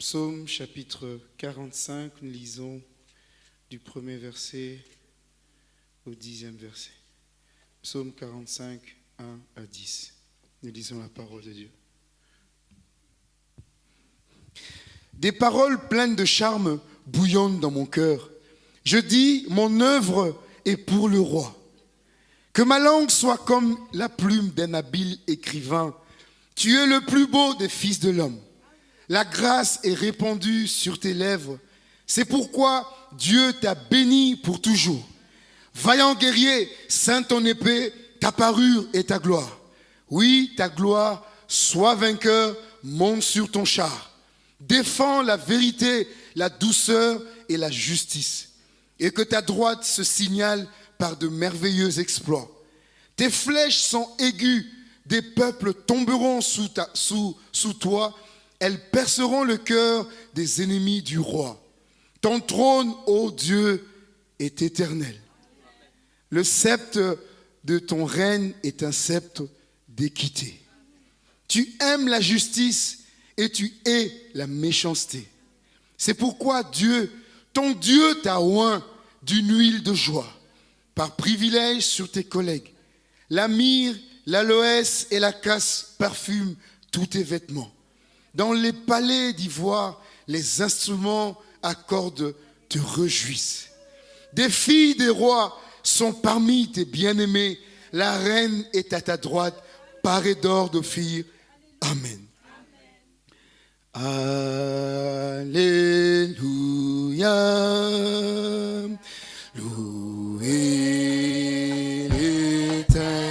Psaume chapitre 45, nous lisons du premier verset au dixième verset. Psaume 45, 1 à 10. Nous lisons la parole de Dieu. Des paroles pleines de charme bouillonnent dans mon cœur. Je dis, mon œuvre est pour le roi. Que ma langue soit comme la plume d'un habile écrivain. Tu es le plus beau des fils de l'homme. La grâce est répandue sur tes lèvres. C'est pourquoi Dieu t'a béni pour toujours. Vaillant guerrier, saint ton épée, ta parure et ta gloire. Oui, ta gloire, sois vainqueur, monte sur ton char. Défends la vérité, la douceur et la justice. Et que ta droite se signale par de merveilleux exploits. Tes flèches sont aiguës, des peuples tomberont sous, sous, sous toi elles perceront le cœur des ennemis du roi. Ton trône, ô Dieu, est éternel. Le sceptre de ton règne est un sceptre d'équité. Tu aimes la justice et tu hais la méchanceté. C'est pourquoi Dieu, ton Dieu t'a oint d'une huile de joie, par privilège sur tes collègues. La myrrhe, l'aloès et la casse parfument tous tes vêtements. Dans les palais d'ivoire, les instruments à cordes te réjouissent. Des filles des rois sont parmi tes bien-aimés. La reine est à ta droite, parée d'or de filles. Amen. Alléluia. Louez l'éternel.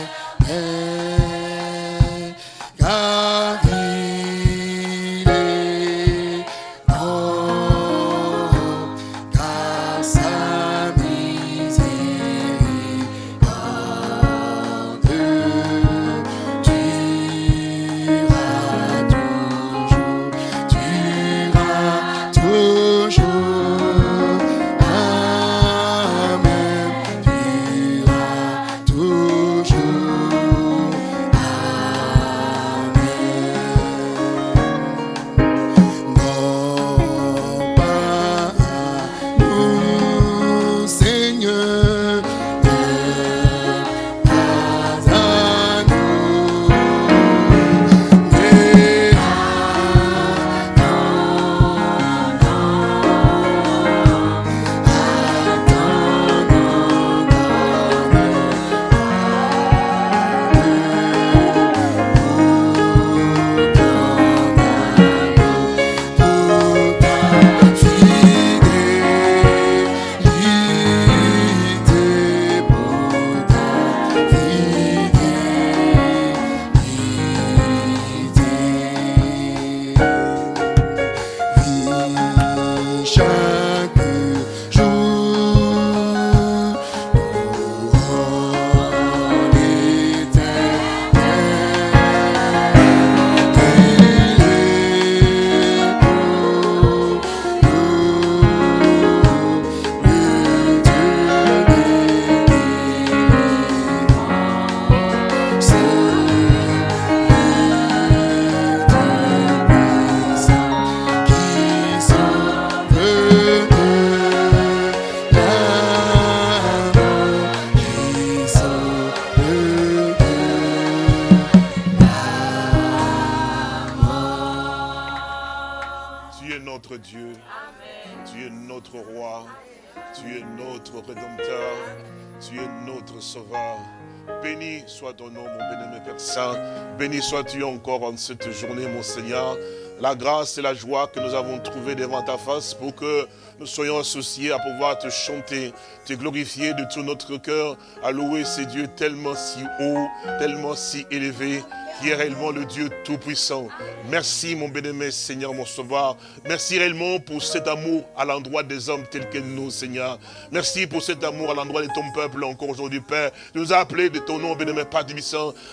Encore en cette journée, mon Seigneur. La grâce et la joie que nous avons trouvées devant ta face pour que nous soyons associés à pouvoir te chanter, te glorifier de tout notre cœur, à louer ces dieux tellement si haut, tellement si élevé, qui est réellement le Dieu Tout-Puissant. Merci, mon bien-aimé Seigneur, mon Sauveur. Merci réellement pour cet amour à l'endroit des hommes tels que nous, Seigneur. Merci pour cet amour à l'endroit de ton peuple encore aujourd'hui, Père. Tu nous as appelés de ton nom, bien-aimé Père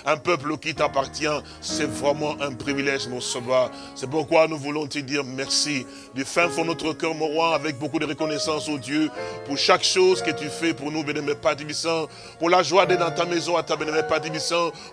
un peuple qui t'appartient. C'est vraiment un privilège, mon Sauveur. C'est pourquoi nous voulons te dire merci. Du fin fond notre cœur, mon roi, avec beaucoup de reconnaissance au Dieu, pour chaque chose que tu fais pour nous, bien-aimé Père pour la joie d'être dans ta maison, à ta bien-aimé Père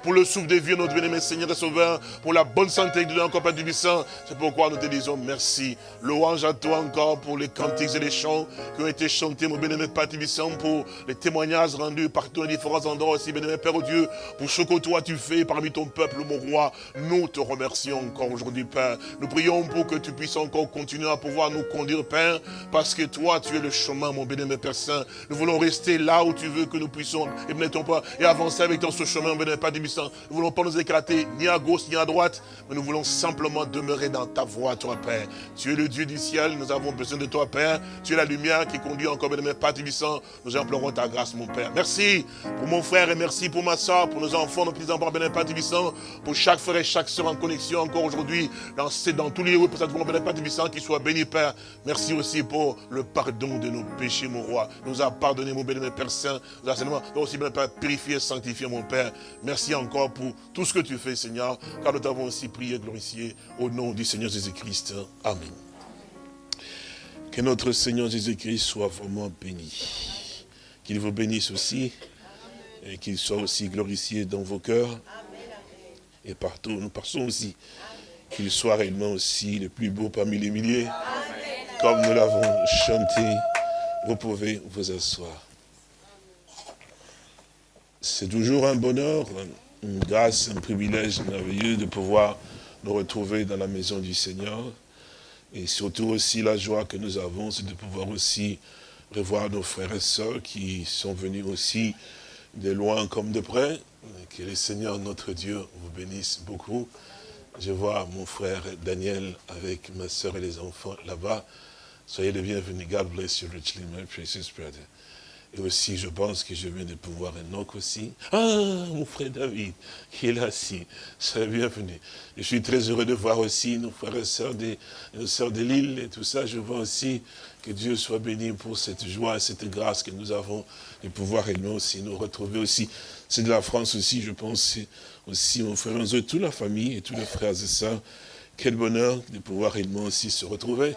pour le souffle de vie, notre bien-aimé Seigneur et Sauveur, pour la bonne santé que tu donnes encore, Père. C'est pourquoi nous te disons merci. Louange à toi encore pour les cantiques et les chants qui ont été chantés, mon bénémoine Père Tubissant, pour les témoignages rendus partout dans différents endroits aussi, bénémoine Père Dieu, pour ce que toi tu fais parmi ton peuple, mon roi. Nous te remercions encore aujourd'hui, Père. Nous prions pour que tu puisses encore continuer à pouvoir nous conduire, Père, parce que toi, tu es le chemin, mon bénémoine Père Saint. Nous voulons rester là où tu veux que nous puissions, et pas, et avancer avec toi ce chemin, mon bénémoine Père Tubissant. Nous ne voulons pas nous éclater ni à gauche ni à droite, mais nous voulons simplement demeurer dans ta voie, toi, Père. Tu es le Dieu du ciel, nous avons besoin de toi, Père. Tu es la lumière qui conduit encore, bénémoine Père Tubissant. Nous implorons ta grâce, mon Père. Merci pour mon frère et merci pour ma soeur, pour nos enfants, nos petits-enfants, Père Tubissant, pour chaque frère et chaque soeur en connexion encore aujourd'hui, dans, dans tous les lieux, pour cette bénémoine Père Tubissant, qui soit béni, Père. Merci aussi pour le pardon de nos péchés, mon roi. Nous a pardonné, mon bénémoine Père Saint. Nous a seulement aussi, bénémoine Père, purifié, sanctifié, mon Père. Merci encore pour tout ce que tu fais, Seigneur, car nous t'avons aussi prié, glorifié, au nom du Seigneur Jésus-Christ. Amen. Que notre Seigneur Jésus-Christ soit vraiment béni. Qu'il vous bénisse aussi et qu'il soit aussi glorifié dans vos cœurs et partout. Nous passons aussi qu'il soit réellement aussi le plus beau parmi les milliers. Comme nous l'avons chanté, vous pouvez vous asseoir. C'est toujours un bonheur, une grâce, un privilège merveilleux de pouvoir nous retrouver dans la maison du Seigneur. Et surtout aussi la joie que nous avons, c'est de pouvoir aussi revoir nos frères et sœurs qui sont venus aussi de loin comme de près. Que le Seigneur, notre Dieu, vous bénisse beaucoup. Je vois mon frère Daniel avec ma soeur et les enfants là-bas. Soyez les bienvenus. God bless you richly, my precious brother. Et aussi, je pense que je viens de pouvoir un autre aussi. Ah, mon frère David, qui est là aussi. Soyez bienvenue. Je suis très heureux de voir aussi nos frères et sœurs de, nos sœurs de l'île et tout ça. Je vois aussi que Dieu soit béni pour cette joie, cette grâce que nous avons de pouvoir nous aussi nous retrouver aussi. C'est de la France aussi, je pense, aussi mon frère Enzo, toute la famille et tous les frères et sœurs. Quel bonheur de pouvoir réellement aussi se retrouver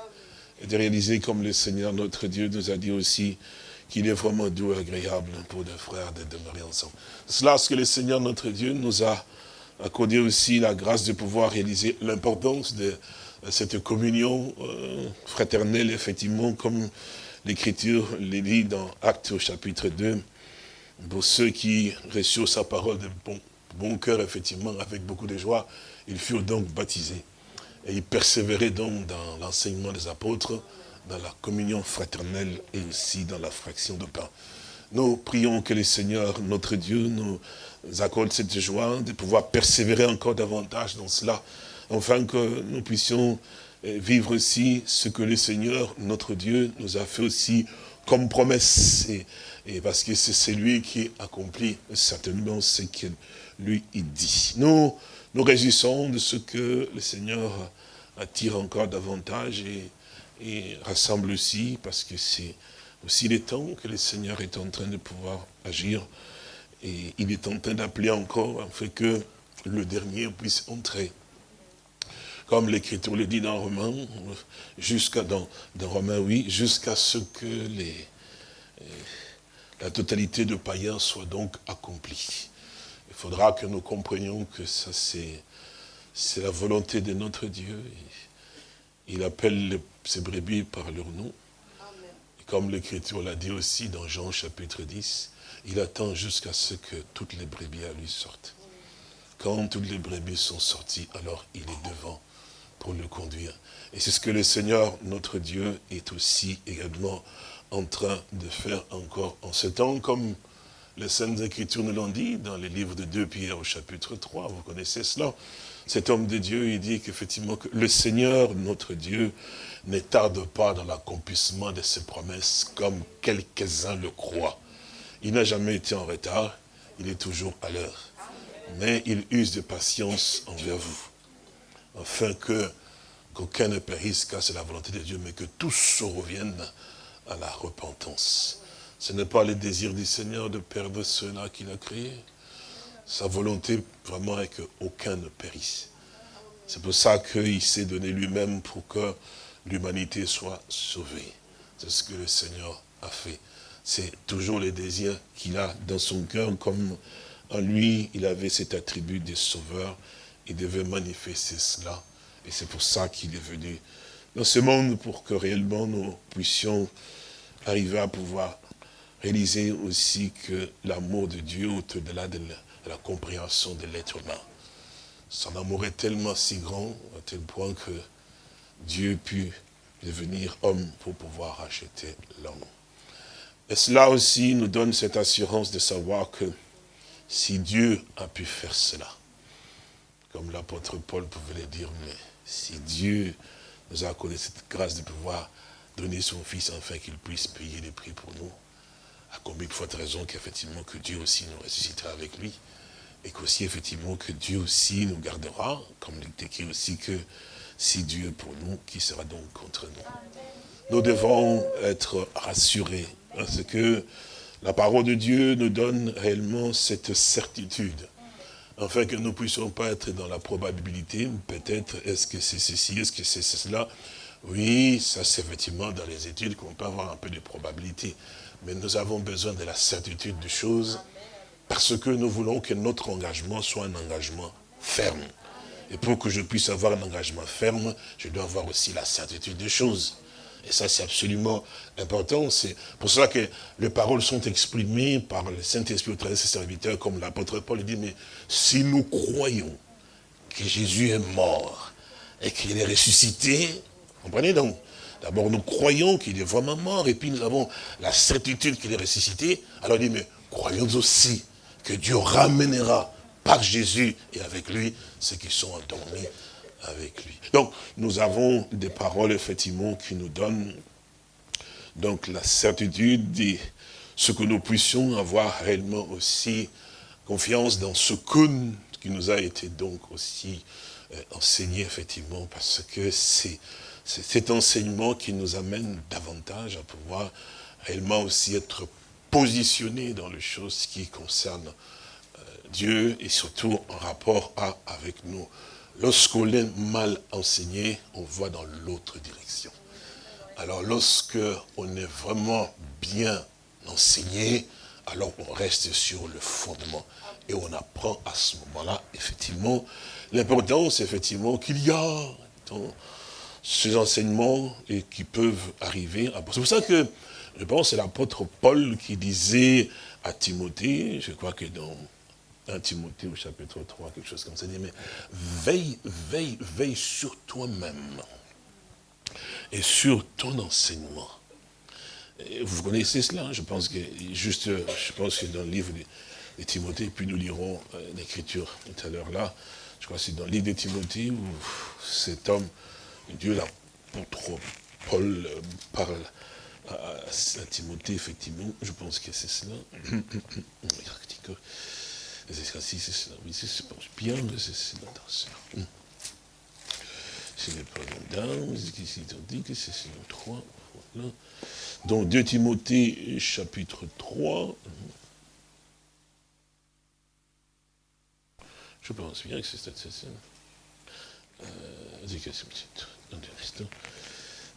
et de réaliser comme le Seigneur notre Dieu nous a dit aussi qu'il est vraiment doux et agréable pour des frères de demeurer ensemble. C'est là ce que le Seigneur notre Dieu nous a accordé aussi la grâce de pouvoir réaliser l'importance de cette communion euh, fraternelle, effectivement, comme l'Écriture les dit dans Actes au chapitre 2, pour ceux qui reçurent sa parole de bon cœur, effectivement, avec beaucoup de joie, ils furent donc baptisés. Et ils persévéraient donc dans l'enseignement des apôtres, dans la communion fraternelle et aussi dans la fraction de pain. Nous prions que le Seigneur, notre Dieu, nous accorde cette joie de pouvoir persévérer encore davantage dans cela, afin que nous puissions eh, vivre aussi ce que le Seigneur, notre Dieu, nous a fait aussi comme promesse. Et, parce que c'est lui qui accomplit certainement ce qu'il lui dit. Nous nous réjouissons de ce que le Seigneur attire encore davantage et et rassemble aussi, parce que c'est aussi les temps que le Seigneur est en train de pouvoir agir. Et il est en train d'appeler encore, afin que le dernier puisse entrer. Comme l'Écriture le dit dans Romains, jusqu'à dans, dans oui, jusqu'à ce que les, la totalité de païens soit donc accomplie. Il faudra que nous comprenions que ça c'est la volonté de notre Dieu. Il appelle ses brebis par leur nom. Et comme l'Écriture l'a dit aussi dans Jean chapitre 10, il attend jusqu'à ce que toutes les brebis à lui sortent. Quand toutes les brebis sont sorties, alors il est devant pour le conduire. Et c'est ce que le Seigneur, notre Dieu, est aussi également en train de faire encore en ce temps, comme les Saintes Écritures nous l'ont dit dans les livres de 2 Pierre au chapitre 3, vous connaissez cela cet homme de Dieu, il dit qu'effectivement, que le Seigneur, notre Dieu, ne tarde pas dans l'accomplissement de ses promesses, comme quelques-uns le croient. Il n'a jamais été en retard, il est toujours à l'heure. Mais il use de patience envers vous, afin que qu'aucun ne périsse, car c'est la volonté de Dieu, mais que tous se reviennent à la repentance. Ce n'est pas le désir du Seigneur de perdre ceux-là qu'il a créés. Sa volonté vraiment est qu'aucun ne périsse. C'est pour ça qu'il s'est donné lui-même pour que l'humanité soit sauvée. C'est ce que le Seigneur a fait. C'est toujours les désirs qu'il a dans son cœur, comme en lui, il avait cet attribut de sauveur. Il devait manifester cela. Et c'est pour ça qu'il est venu dans ce monde pour que réellement nous puissions arriver à pouvoir réaliser aussi que l'amour de Dieu au-delà de, la compréhension de l'être humain. Son amour est tellement si grand, à tel point que Dieu pu devenir homme pour pouvoir racheter l'homme. Et cela aussi nous donne cette assurance de savoir que si Dieu a pu faire cela, comme l'apôtre Paul pouvait le dire, mais si Dieu nous a accordé cette grâce de pouvoir donner son Fils afin qu'il puisse payer les prix pour nous, à combien de fois de raison qu'effectivement que Dieu aussi nous ressuscitera avec lui, et qu'aussi effectivement que Dieu aussi nous gardera, comme il est écrit aussi que si Dieu est pour nous, qui sera donc contre nous? Nous devons être rassurés, parce que la parole de Dieu nous donne réellement cette certitude, afin que nous ne puissions pas être dans la probabilité, peut-être, est-ce que c'est ceci, est-ce que c'est cela? Oui, ça c'est effectivement dans les études qu'on peut avoir un peu de probabilité, mais nous avons besoin de la certitude des choses, parce que nous voulons que notre engagement soit un engagement ferme. Et pour que je puisse avoir un engagement ferme, je dois avoir aussi la certitude des choses. Et ça, c'est absolument important. C'est pour cela que les paroles sont exprimées par le Saint-Esprit au travers de ses serviteurs, comme l'apôtre Paul dit, mais si nous croyons que Jésus est mort et qu'il est ressuscité, comprenez donc? D'abord, nous croyons qu'il est vraiment mort, et puis nous avons la certitude qu'il est ressuscité. Alors il dit, mais croyons aussi que Dieu ramènera par Jésus et avec lui ceux qui sont endormis avec lui. Donc, nous avons des paroles, effectivement, qui nous donnent donc la certitude de ce que nous puissions avoir réellement aussi confiance dans ce que, qui nous a été donc aussi euh, enseigné, effectivement, parce que c'est cet enseignement qui nous amène davantage à pouvoir réellement aussi être positionnés dans les choses qui concernent Dieu et surtout en rapport à, avec nous. Lorsqu'on est mal enseigné, on va dans l'autre direction. Alors lorsque on est vraiment bien enseigné, alors on reste sur le fondement. Et on apprend à ce moment-là, effectivement, l'importance, effectivement, qu'il y a dans ces enseignements et qui peuvent arriver. C'est pour ça que, je pense, c'est l'apôtre Paul qui disait à Timothée, je crois que dans un Timothée au chapitre 3, quelque chose comme ça, dit, mais veille, veille, veille sur toi-même et sur ton enseignement. vous connaissez cela, hein, je pense que juste, je pense que dans le livre de, Timothée, puis nous lirons euh, l'écriture tout à l'heure là, je crois que c'est dans le livre de Timothée où cet homme, Dieu l'apôtre Paul euh, parle à, Timothée, effectivement, je pense que c'est cela. Si c'est cela, oui, c'est dans n'est pas dedans, ici on dit que c'est le 3, voilà. Donc 2 Timothée chapitre 3. Je pense bien que c'est cette scène. Euh, vas-y, que c'est un instant.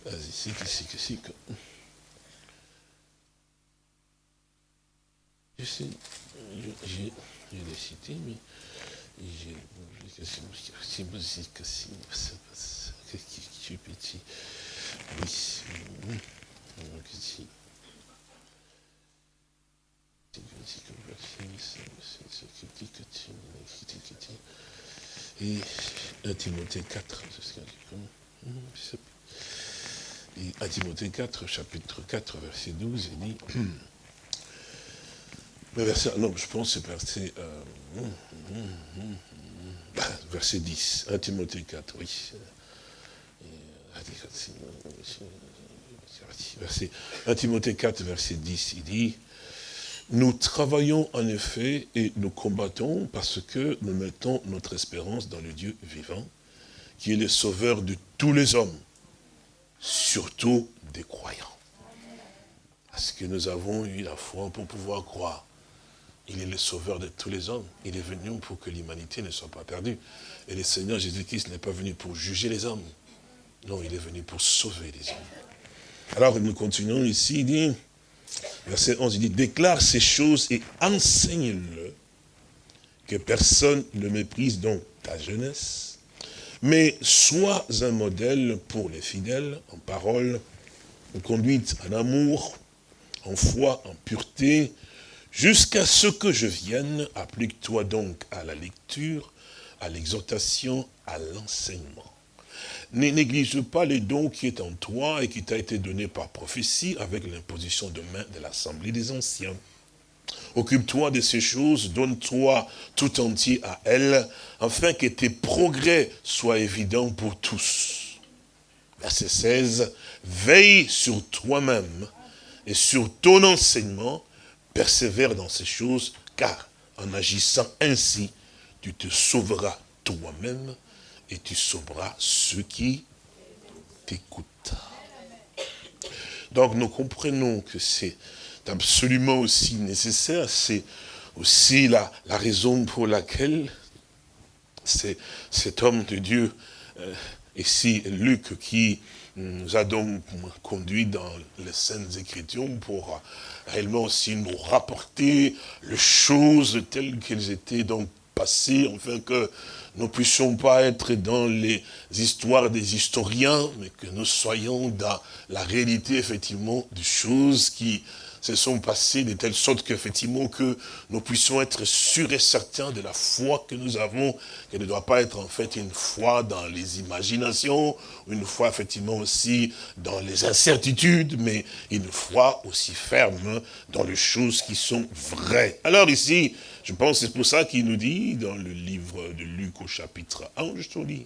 Vas-y, c'est que c'est que c'est que. Je sais, l'ai cité, mais j'ai c'est musique aussi, qui est petit. Oui, petit. Et 1 Timothée 4, c'est ce dit. Et 1 Timothée 4, chapitre 4, verset 12, il dit, non, je pense que c'est verset, euh, verset 10, 1 Timothée 4, oui. Verset, 1 Timothée 4, verset 10, il dit, nous travaillons en effet et nous combattons parce que nous mettons notre espérance dans le Dieu vivant, qui est le sauveur de tous les hommes, surtout des croyants. Parce que nous avons eu la foi pour pouvoir croire. Il est le sauveur de tous les hommes. Il est venu pour que l'humanité ne soit pas perdue. Et le Seigneur Jésus-Christ n'est pas venu pour juger les hommes. Non, il est venu pour sauver les hommes. Alors nous continuons ici, il dit, Verset 11, il dit, déclare ces choses et enseigne-le que personne ne méprise donc ta jeunesse, mais sois un modèle pour les fidèles en parole, en conduite, en amour, en foi, en pureté, jusqu'à ce que je vienne, applique-toi donc à la lecture, à l'exhortation, à l'enseignement. Ne néglige pas les dons qui est en toi et qui t'a été donné par prophétie avec l'imposition de main de l'Assemblée des Anciens. Occupe-toi de ces choses, donne-toi tout entier à elles, afin que tes progrès soient évidents pour tous. Verset 16, veille sur toi-même et sur ton enseignement, persévère dans ces choses, car en agissant ainsi, tu te sauveras toi-même et tu sauveras ceux qui t'écoutent. Donc nous comprenons que c'est absolument aussi nécessaire, c'est aussi la, raison pour laquelle cet homme de Dieu, euh, ici Luc, qui nous a donc conduit dans les Saintes Écritures pour euh, réellement aussi nous rapporter les choses telles qu'elles étaient donc passées, afin que nous ne puissions pas être dans les histoires des historiens, mais que nous soyons dans la réalité, effectivement, des choses qui se sont passées de telle sorte qu'effectivement que nous puissions être sûrs et certains de la foi que nous avons, qu'elle ne doit pas être en fait une foi dans les imaginations, une foi effectivement aussi dans les incertitudes, mais une foi aussi ferme dans les choses qui sont vraies. Alors ici, je pense c'est pour ça qu'il nous dit dans le livre de Luc au chapitre 1, je te dis,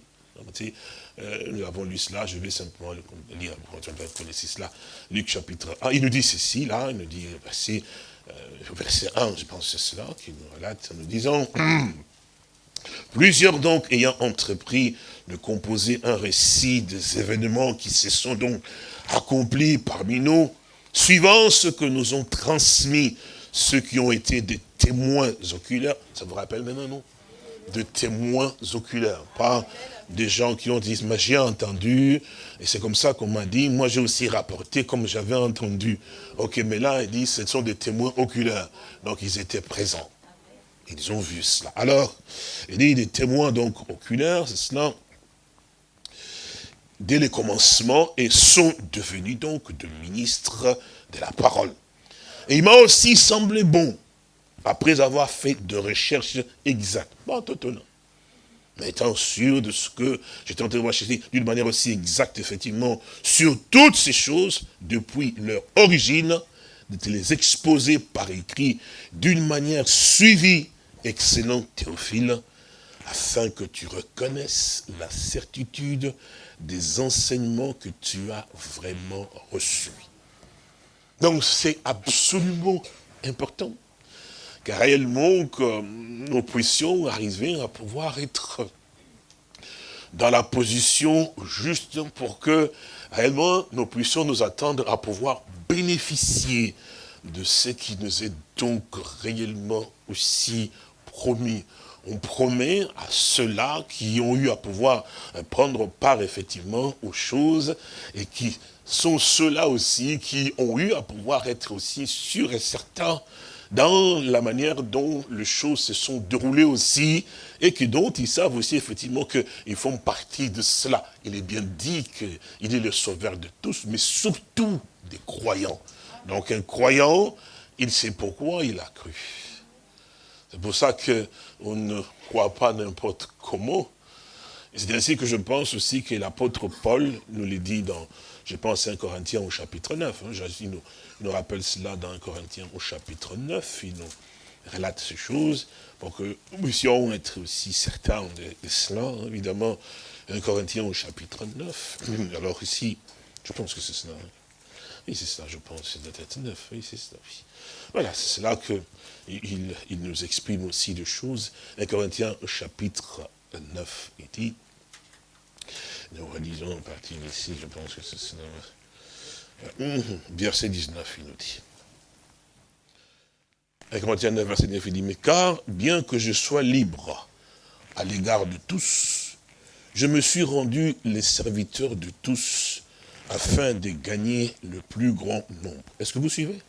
euh, nous avons lu cela, je vais simplement lire, vous connaissez cela, Luc chapitre 1, il nous dit ceci, là, il nous dit, verset, euh, verset 1, je pense c'est cela, qui nous relate, nous disons, plusieurs donc ayant entrepris de composer un récit des événements qui se sont donc accomplis parmi nous, suivant ce que nous ont transmis ceux qui ont été des témoins oculaires, ça vous rappelle maintenant, non? De témoins oculaires, pas des gens qui ont dit, mais j'ai entendu, et c'est comme ça qu'on m'a dit, moi j'ai aussi rapporté comme j'avais entendu. Ok, mais là, il dit, ce sont des témoins oculaires. Donc ils étaient présents. Ils ont vu cela. Alors, il dit des témoins donc oculaires, c'est cela, dès le commencement, et sont devenus donc de ministres de la parole. Et il m'a aussi semblé bon, après avoir fait de recherches exactes, pas étonnant, mais étant sûr de ce que j'étais en train de rechercher d'une manière aussi exacte, effectivement, sur toutes ces choses, depuis leur origine, de te les exposer par écrit d'une manière suivie, excellent Théophile, afin que tu reconnaisses la certitude des enseignements que tu as vraiment reçus. Donc c'est absolument important. Car réellement, que nous puissions arriver à pouvoir être dans la position juste pour que réellement nous puissions nous attendre à pouvoir bénéficier de ce qui nous est donc réellement aussi promis. On promet à ceux-là qui ont eu à pouvoir prendre part effectivement aux choses et qui sont ceux-là aussi qui ont eu à pouvoir être aussi sûrs et certains dans la manière dont les choses se sont déroulées aussi, et que dont ils savent aussi effectivement qu'ils font partie de cela. Il est bien dit qu'il est le sauveur de tous, mais surtout des croyants. Donc un croyant, il sait pourquoi il a cru. C'est pour ça qu'on ne croit pas n'importe comment. C'est ainsi que je pense aussi que l'apôtre Paul nous le dit dans je pense à 1 Corinthiens au chapitre 9. Hein, il, nous, rappelle cela dans 1 Corinthiens au chapitre 9. Il nous relate ces choses pour que nous puissions être aussi certains de, cela. Hein, évidemment, 1 Corinthiens au chapitre 9. Alors ici, je pense que c'est cela. Hein. Oui, c'est ça, je pense, c'est peut-être 9. Oui, c'est ça. Voilà, c'est là qu'il il nous exprime aussi des choses. 1 Corinthiens au chapitre 9, il dit, nous relisons en partie ici, je pense que c'est euh, verset 19, il nous dit. Et Corinthiens 9, verset 19, il dit, mais car, bien que je sois libre à l'égard de tous, je me suis rendu les serviteurs de tous, afin de gagner le plus grand nombre. Est-ce que vous suivez?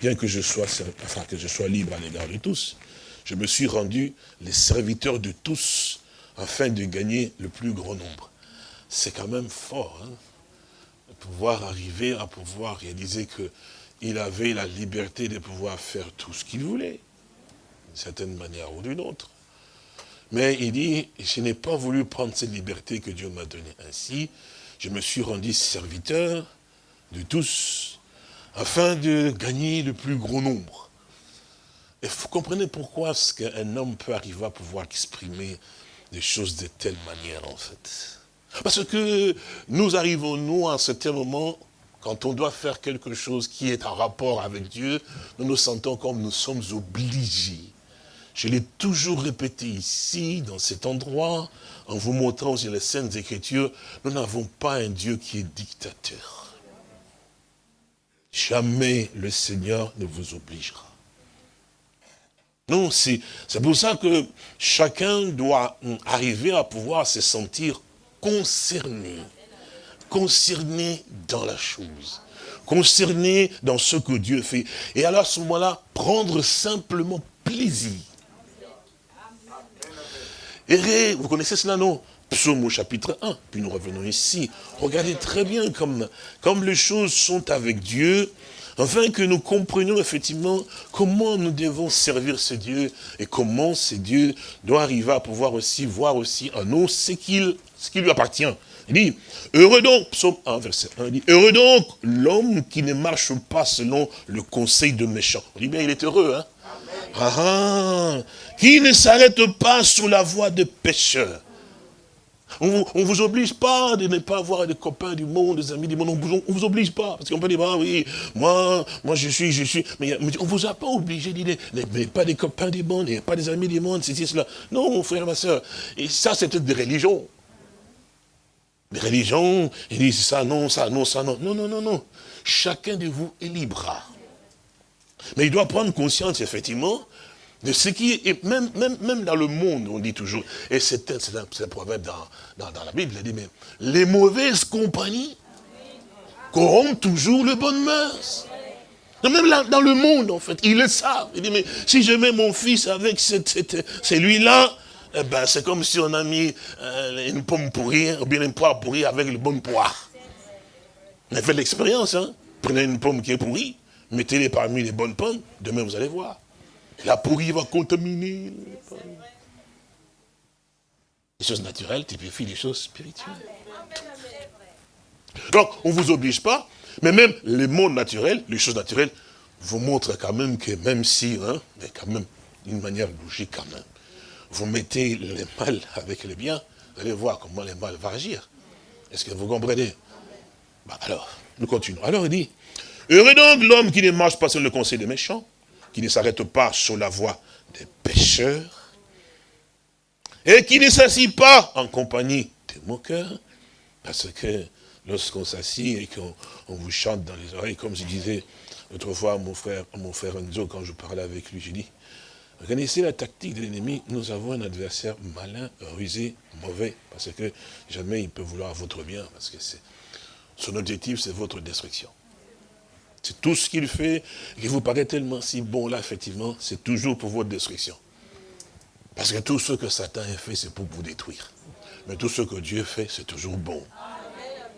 Bien que je sois, enfin, que je sois libre à l'égard de tous, je me suis rendu les serviteurs de tous afin de gagner le plus grand nombre. C'est quand même fort, hein, pouvoir arriver à pouvoir réaliser qu'il avait la liberté de pouvoir faire tout ce qu'il voulait, d'une certaine manière ou d'une autre. Mais il dit, je n'ai pas voulu prendre cette liberté que Dieu m'a donnée. Ainsi, je me suis rendu serviteur de tous, afin de gagner le plus gros nombre. Et vous comprenez pourquoi est-ce qu'un homme peut arriver à pouvoir exprimer des choses de telle manière, en fait? Parce que nous arrivons, nous, à un certain moment, quand on doit faire quelque chose qui est en rapport avec Dieu, nous nous sentons comme nous sommes obligés. Je l'ai toujours répété ici, dans cet endroit, en vous montrant sur les scènes Écritures, nous n'avons pas un Dieu qui est dictateur. Jamais le Seigneur ne vous obligera. Non, c'est pour ça que chacun doit arriver à pouvoir se sentir concerné. Concerné dans la chose. Concerné dans ce que Dieu fait. Et alors à ce moment-là, prendre simplement plaisir. Et vous connaissez cela, non? Psaume au chapitre 1, puis nous revenons ici. Regardez très bien comme, comme les choses sont avec Dieu, afin que nous comprenions effectivement comment nous devons servir ce Dieu et comment ce Dieu doit arriver à pouvoir aussi voir aussi en nous ce, qu'il ce qui lui appartient. Il dit, heureux donc, psaume 1, verset 1, il dit, heureux donc l'homme qui ne marche pas selon le conseil de méchants. On dit bien, il est heureux, hein ah, ah, qui ne s'arrête pas sur la voie de pécheurs on ne vous oblige pas de ne pas avoir des copains du monde, des amis du monde. On ne vous, oblige pas. Parce qu'on peut dire, ah oui, moi, moi je suis, je suis. Mais, on ne vous a pas obligé de dire, pas des copains du monde, pas des amis du monde, c'est cela. Non, mon frère, ma soeur. Et ça, c'est des religions. Des religions, ils disent ça, non, ça, non, ça, non. Non, non, non, non. Chacun de vous est libre. Mais il doit prendre conscience, effectivement, de ce qui est, même, dans le monde, on dit toujours, et c'est un, un, proverbe dans, dans, la Bible, il dit, mais les mauvaises compagnies corrompent toujours les bonnes mœurs. Même dans le monde, en fait, ils le savent. Il dit, mais si je mets mon fils avec celui-là, eh ben, c'est comme si on a mis euh, une pomme pourrie, ou bien une poire pourrie avec le bon poire. On a fait l'expérience, hein. Prenez une pomme qui est pourrie, mettez-les parmi les bonnes pommes, demain vous allez voir. La pourrie va contaminer. Les choses naturelles typifient les choses spirituelles. Donc, on ne vous oblige pas, mais même les mondes naturels, les choses naturelles, vous montrent quand même que même si, hein, mais quand même, d'une manière logique quand même, vous mettez les mal avec les biens, vous allez voir comment les mal vont agir. Est-ce que vous comprenez? Bah, Alors, nous continuons. Alors il dit, heureux donc l'homme qui ne marche pas sur le conseil des méchants, qui ne s'arrête pas sur la voie des pécheurs, et qui ne s'assit pas en compagnie des moqueurs, parce que lorsqu'on s'assit et qu'on vous chante dans les oreilles, comme je disais autrefois à mon frère, mon frère Enzo, quand je parlais avec lui, dit, vous connaissez la tactique de l'ennemi, nous avons un adversaire malin, rusé, mauvais, parce que jamais il peut vouloir votre bien, parce que son objectif, c'est votre destruction. C'est tout ce qu'il fait qui vous paraît tellement si bon là, effectivement, c'est toujours pour votre destruction. Parce que tout ce que Satan a fait, c'est pour vous détruire. Mais tout ce que Dieu fait, c'est toujours bon.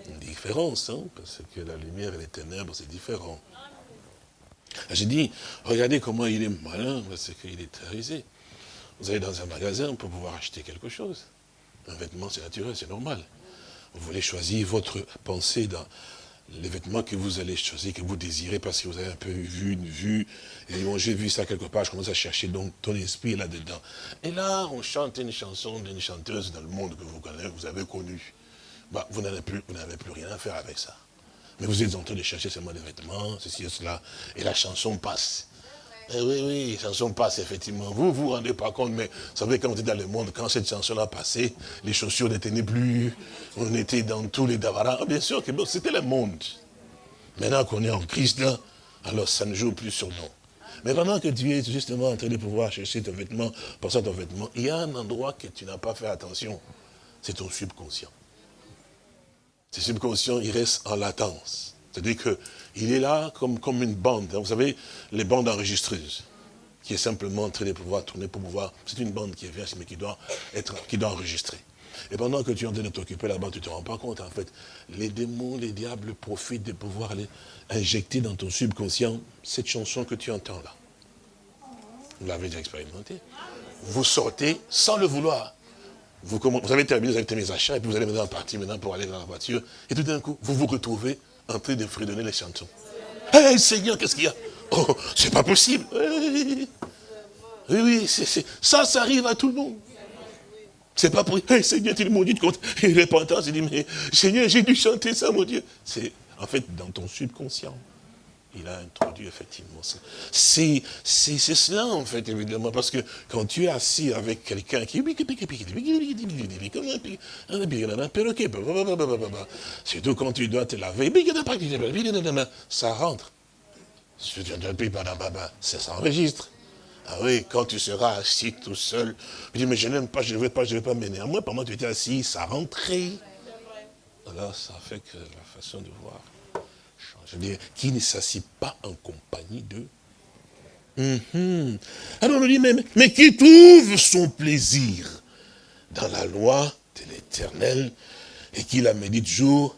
Une différence, hein, parce que la lumière et les ténèbres, c'est différent. J'ai dit, regardez comment il est malin, parce qu'il est terrorisé. Vous allez dans un magasin pour pouvoir acheter quelque chose. Un vêtement, c'est naturel, c'est normal. Vous voulez choisir votre pensée dans, les vêtements que vous allez choisir, que vous désirez, parce que vous avez un peu vu une vue, et bon, j'ai vu ça quelque part, je commence à chercher donc ton esprit là-dedans. Et là, on chante une chanson d'une chanteuse dans le monde que vous connaissez, vous avez connue. Bah, vous n'avez plus, plus rien à faire avec ça. Mais vous êtes en train de chercher seulement des vêtements, ceci et cela, et la chanson passe. Eh oui, oui, la chanson passe, effectivement. Vous ne vous rendez pas compte, mais vous savez, quand vous êtes dans le monde, quand cette chanson-là passé, les chaussures ne tenaient plus, on était dans tous les davaras. Ah, bien sûr que c'était le monde. Maintenant qu'on est en Christ, là, alors ça ne joue plus sur nous. Mais pendant que tu es justement en train de pouvoir chercher ton vêtement, penser ton vêtement, il y a un endroit que tu n'as pas fait attention. C'est ton subconscient. Ce subconscient, il reste en latence. C'est-à-dire qu'il est là comme, comme une bande. Vous savez, les bandes enregistreuses. qui est simplement en train de pouvoir tourner pour pouvoir, c'est une bande qui est vierge, mais qui doit être, qui doit enregistrer. Et pendant que tu es en train de t'occuper là-bas, tu ne te rends pas compte, en fait, les démons, les diables profitent de pouvoir aller injecter dans ton subconscient cette chanson que tu entends là. Vous l'avez déjà expérimenté. Vous sortez sans le vouloir. Vous, avez terminé, vous avez terminé achats, et puis vous allez maintenant partir maintenant pour aller dans la voiture. Et tout d'un coup, vous vous retrouvez en train de fredonner les chansons. Hé Seigneur, qu'est-ce qu'il y a? Oh, c'est pas possible. Oui, oui, ça, ça arrive à tout le monde. C'est pas pour hey, Seigneur, tu m'as dit de compte. Et repentance, il dit, mais Seigneur, j'ai dû chanter ça, mon Dieu. C'est en fait dans ton subconscient. Il a introduit effectivement ça. C'est cela en fait, évidemment, parce que quand tu es assis avec quelqu'un qui... Surtout quand tu dois te laver, ça rentre. Ça s'enregistre. Ah oui, quand tu seras assis tout seul, tu dis, mais je n'aime pas, je ne veux pas, je ne veux pas, mais néanmoins, pendant que tu étais assis, ça rentrait. Alors, ça fait que la façon de voir. Je veux dire, qui ne s'assit pas en compagnie de... Mhm. Alors on dit, mais, mais qui trouve son plaisir dans la loi de l'éternel et qui la médite jour?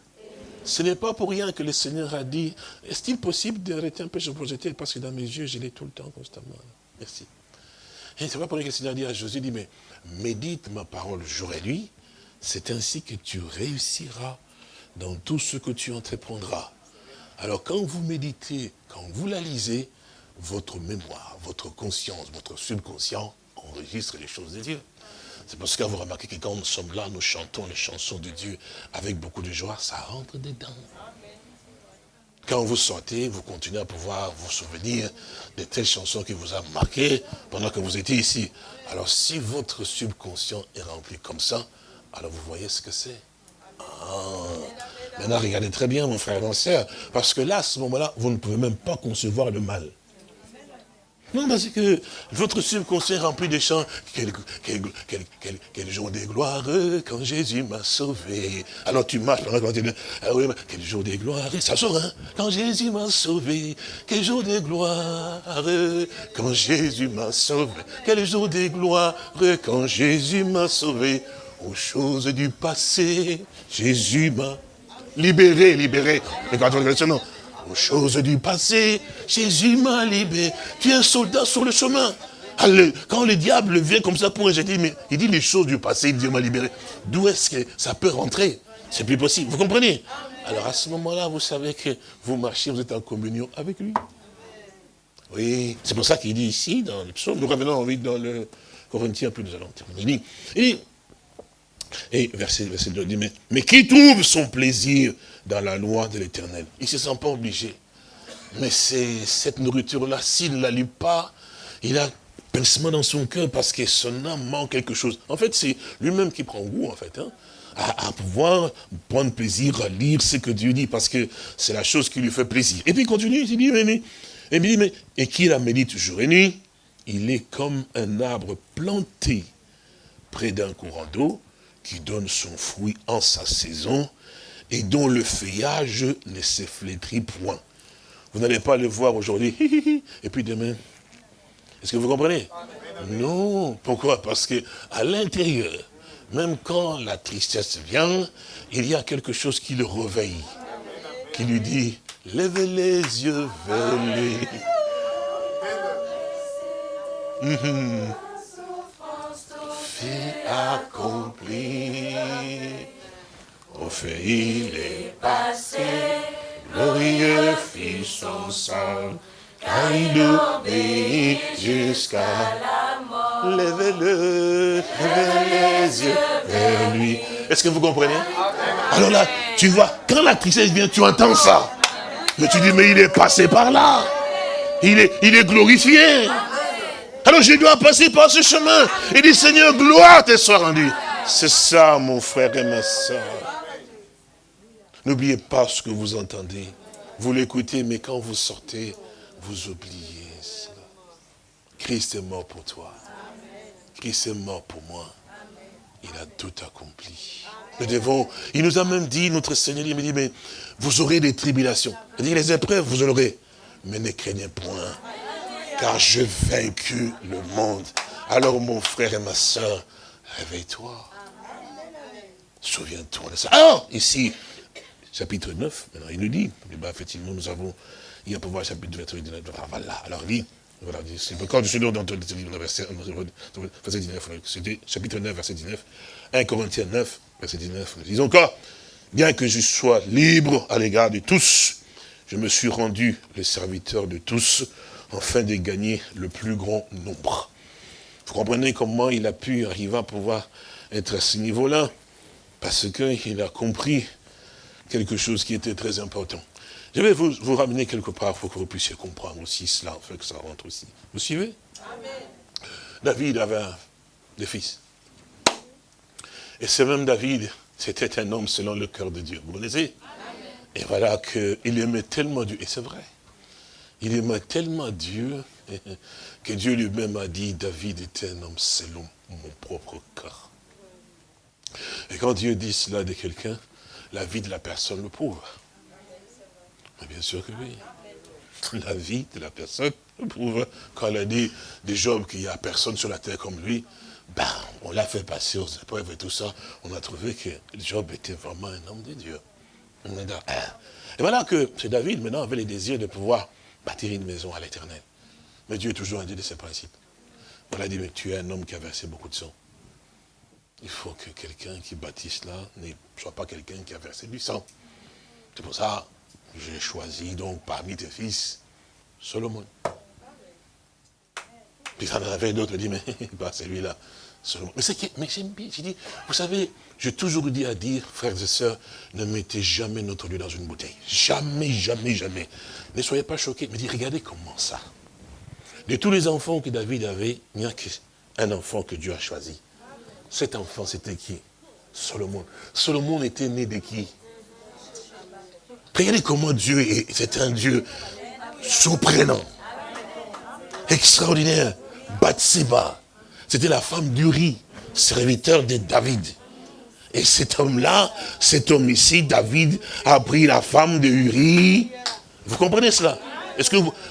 Ce n'est pas pour rien que le Seigneur a dit, est-il possible d'arrêter un peu ce projeter parce que dans mes yeux, je l'ai tout le temps, constamment. Merci. Et c'est pas pour rien que le Seigneur a dit à Josué, dit, mais médite ma parole jour et nuit, c'est ainsi que tu réussiras dans tout ce que tu entreprendras. Alors quand vous méditez, quand vous la lisez, votre mémoire, votre conscience, votre subconscient enregistre les choses de Dieu. C'est parce que vous remarquez que quand nous sommes là, nous chantons les chansons de Dieu avec beaucoup de joie, ça rentre dedans. Quand vous sortez, vous continuez à pouvoir vous souvenir de telles chansons qui vous ont marqué pendant que vous étiez ici. Alors si votre subconscient est rempli comme ça, alors vous voyez ce que c'est. Ah. Maintenant, regardez très bien, mon frère mon soeur, parce que là, à ce moment-là, vous ne pouvez même pas concevoir le mal. Non, parce que votre subconscient rempli de chants. Quel, jour de gloire quand Jésus m'a sauvé. Alors tu marches pendant que tu dis, ah quel jour de gloire. Ça sort, hein Quand Jésus m'a sauvé. Quel jour de gloire quand Jésus m'a sauvé. Quel jour de gloire quand Jésus m'a sauvé. Aux choses du passé, Jésus m'a libéré, libéré. Mais quand on non, aux choses du passé, Jésus m'a libéré. Tu es un soldat sur le chemin. Quand le diable vient comme ça pour injecter, mais il dit les choses du passé, il dit m'a libéré. D'où est-ce que ça peut rentrer? C'est plus possible. Vous comprenez? Alors à ce moment-là, vous savez que vous marchez, vous êtes en communion avec lui. Oui, c'est pour ça qu'il dit ici, dans le psaume, nous revenons dans le Corinthiens, puis nous allons terminer. Il dit, et verset, verset 2, dit, mais, mais qui trouve son plaisir dans la loi de l'éternel? Il ne se sent pas obligé. Mais cette nourriture-là, s'il ne la lit pas, il a pincement dans son cœur parce que son âme manque quelque chose. En fait, c'est lui-même qui prend goût, en fait, hein, à, pouvoir prendre plaisir à lire ce que Dieu dit, parce que c'est la chose qui lui fait plaisir. Et puis il continue, il dit, mais, mais, et, mais, et qui la médite jour et nuit, il est comme un arbre planté près d'un courant d'eau, qui donne son fruit en sa saison et dont le feuillage ne se flétrit point. Vous n'allez pas le voir aujourd'hui, et puis demain. Est-ce que vous comprenez? Non. Pourquoi? Parce que à l'intérieur, même quand la tristesse vient, il y a quelque chose qui le réveille, qui lui dit, lève les yeux vers lui. Accompli. Au fait, il est passé, glorieux fit son sang, car il obéit jusqu'à la mort. Lève-le, lève les yeux vers lui. Est-ce que vous comprenez? Alors là, tu vois, quand la tristesse vient, tu entends ça. Mais tu dis, mais il est passé par là. Il est, il est glorifié. Alors je dois passer par ce chemin. Il dit, Seigneur, gloire te soit rendue. C'est ça, mon frère et ma soeur. N'oubliez pas ce que vous entendez. Vous l'écoutez, mais quand vous sortez, vous oubliez cela. Christ est mort pour toi. Christ est mort pour moi. Il a tout accompli. Nous devons, il nous a même dit, notre Seigneur, il me dit, mais vous aurez des tribulations. Il dit, les épreuves, vous en aurez. Mais ne craignez point car j'ai vaincu le monde. Alors mon frère et ma soeur, réveille-toi. Souviens-toi de ça. Alors, ici, chapitre 9, maintenant il nous dit, bah, effectivement, nous avons, il y a pouvoir chapitre 19, voilà, alors il quand je suis dans le verset, verset 19, c'était chapitre 9, verset 19, 1 Corinthiens 9, verset 19, nous disons encore, bien que je sois libre à l'égard de tous, je me suis rendu le serviteur de tous, afin de gagner le plus grand nombre. Vous comprenez comment il a pu arriver à pouvoir être à ce niveau-là? Parce qu'il a compris quelque chose qui était très important. Je vais vous, vous ramener quelque part pour que vous puissiez comprendre aussi cela, fait que ça rentre aussi. Vous suivez? David avait des fils. Et ce même David, c'était un homme selon le cœur de Dieu. Vous connaissez? Et voilà qu'il aimait tellement Dieu. Et c'est vrai. Il aimait tellement Dieu que Dieu lui-même a dit, David était un homme selon mon propre cœur. Et quand Dieu dit cela de quelqu'un, la vie de la personne le prouve. Bien sûr que oui. La vie de la personne le prouve. Quand elle a dit de Job qu'il n'y a personne sur la terre comme lui, ben, on l'a fait passer aux épreuves et tout ça. On a trouvé que Job était vraiment un homme de Dieu. Et voilà que ce David, maintenant, avait les désirs de pouvoir bâtir une maison à l'éternel. Mais Dieu est toujours un Dieu de ses principes. On a dit, mais tu es un homme qui a versé beaucoup de sang. Il faut que quelqu'un qui bâtisse là ne soit pas quelqu'un qui a versé du sang. C'est pour ça que j'ai choisi donc parmi tes fils Solomon. Puis ça en avait d'autres, dit, mais pas celui-là. Mais mais j'aime bien, j'ai dit, vous savez, j'ai toujours dit à dire, frères et sœurs, ne mettez jamais notre Dieu dans une bouteille. Jamais, jamais, jamais. Ne soyez pas choqués, mais dit, regardez comment ça. De tous les enfants que David avait, il n'y a qu'un enfant que Dieu a choisi. Cet enfant, c'était qui? Solomon. Solomon était né de qui? Regardez comment Dieu est, c'est un Dieu surprenant, extraordinaire. Bathsheba, c'était la femme d'Uri, serviteur de David. Et cet homme-là, cet homme ici, David, a pris la femme de Uri. Vous comprenez cela?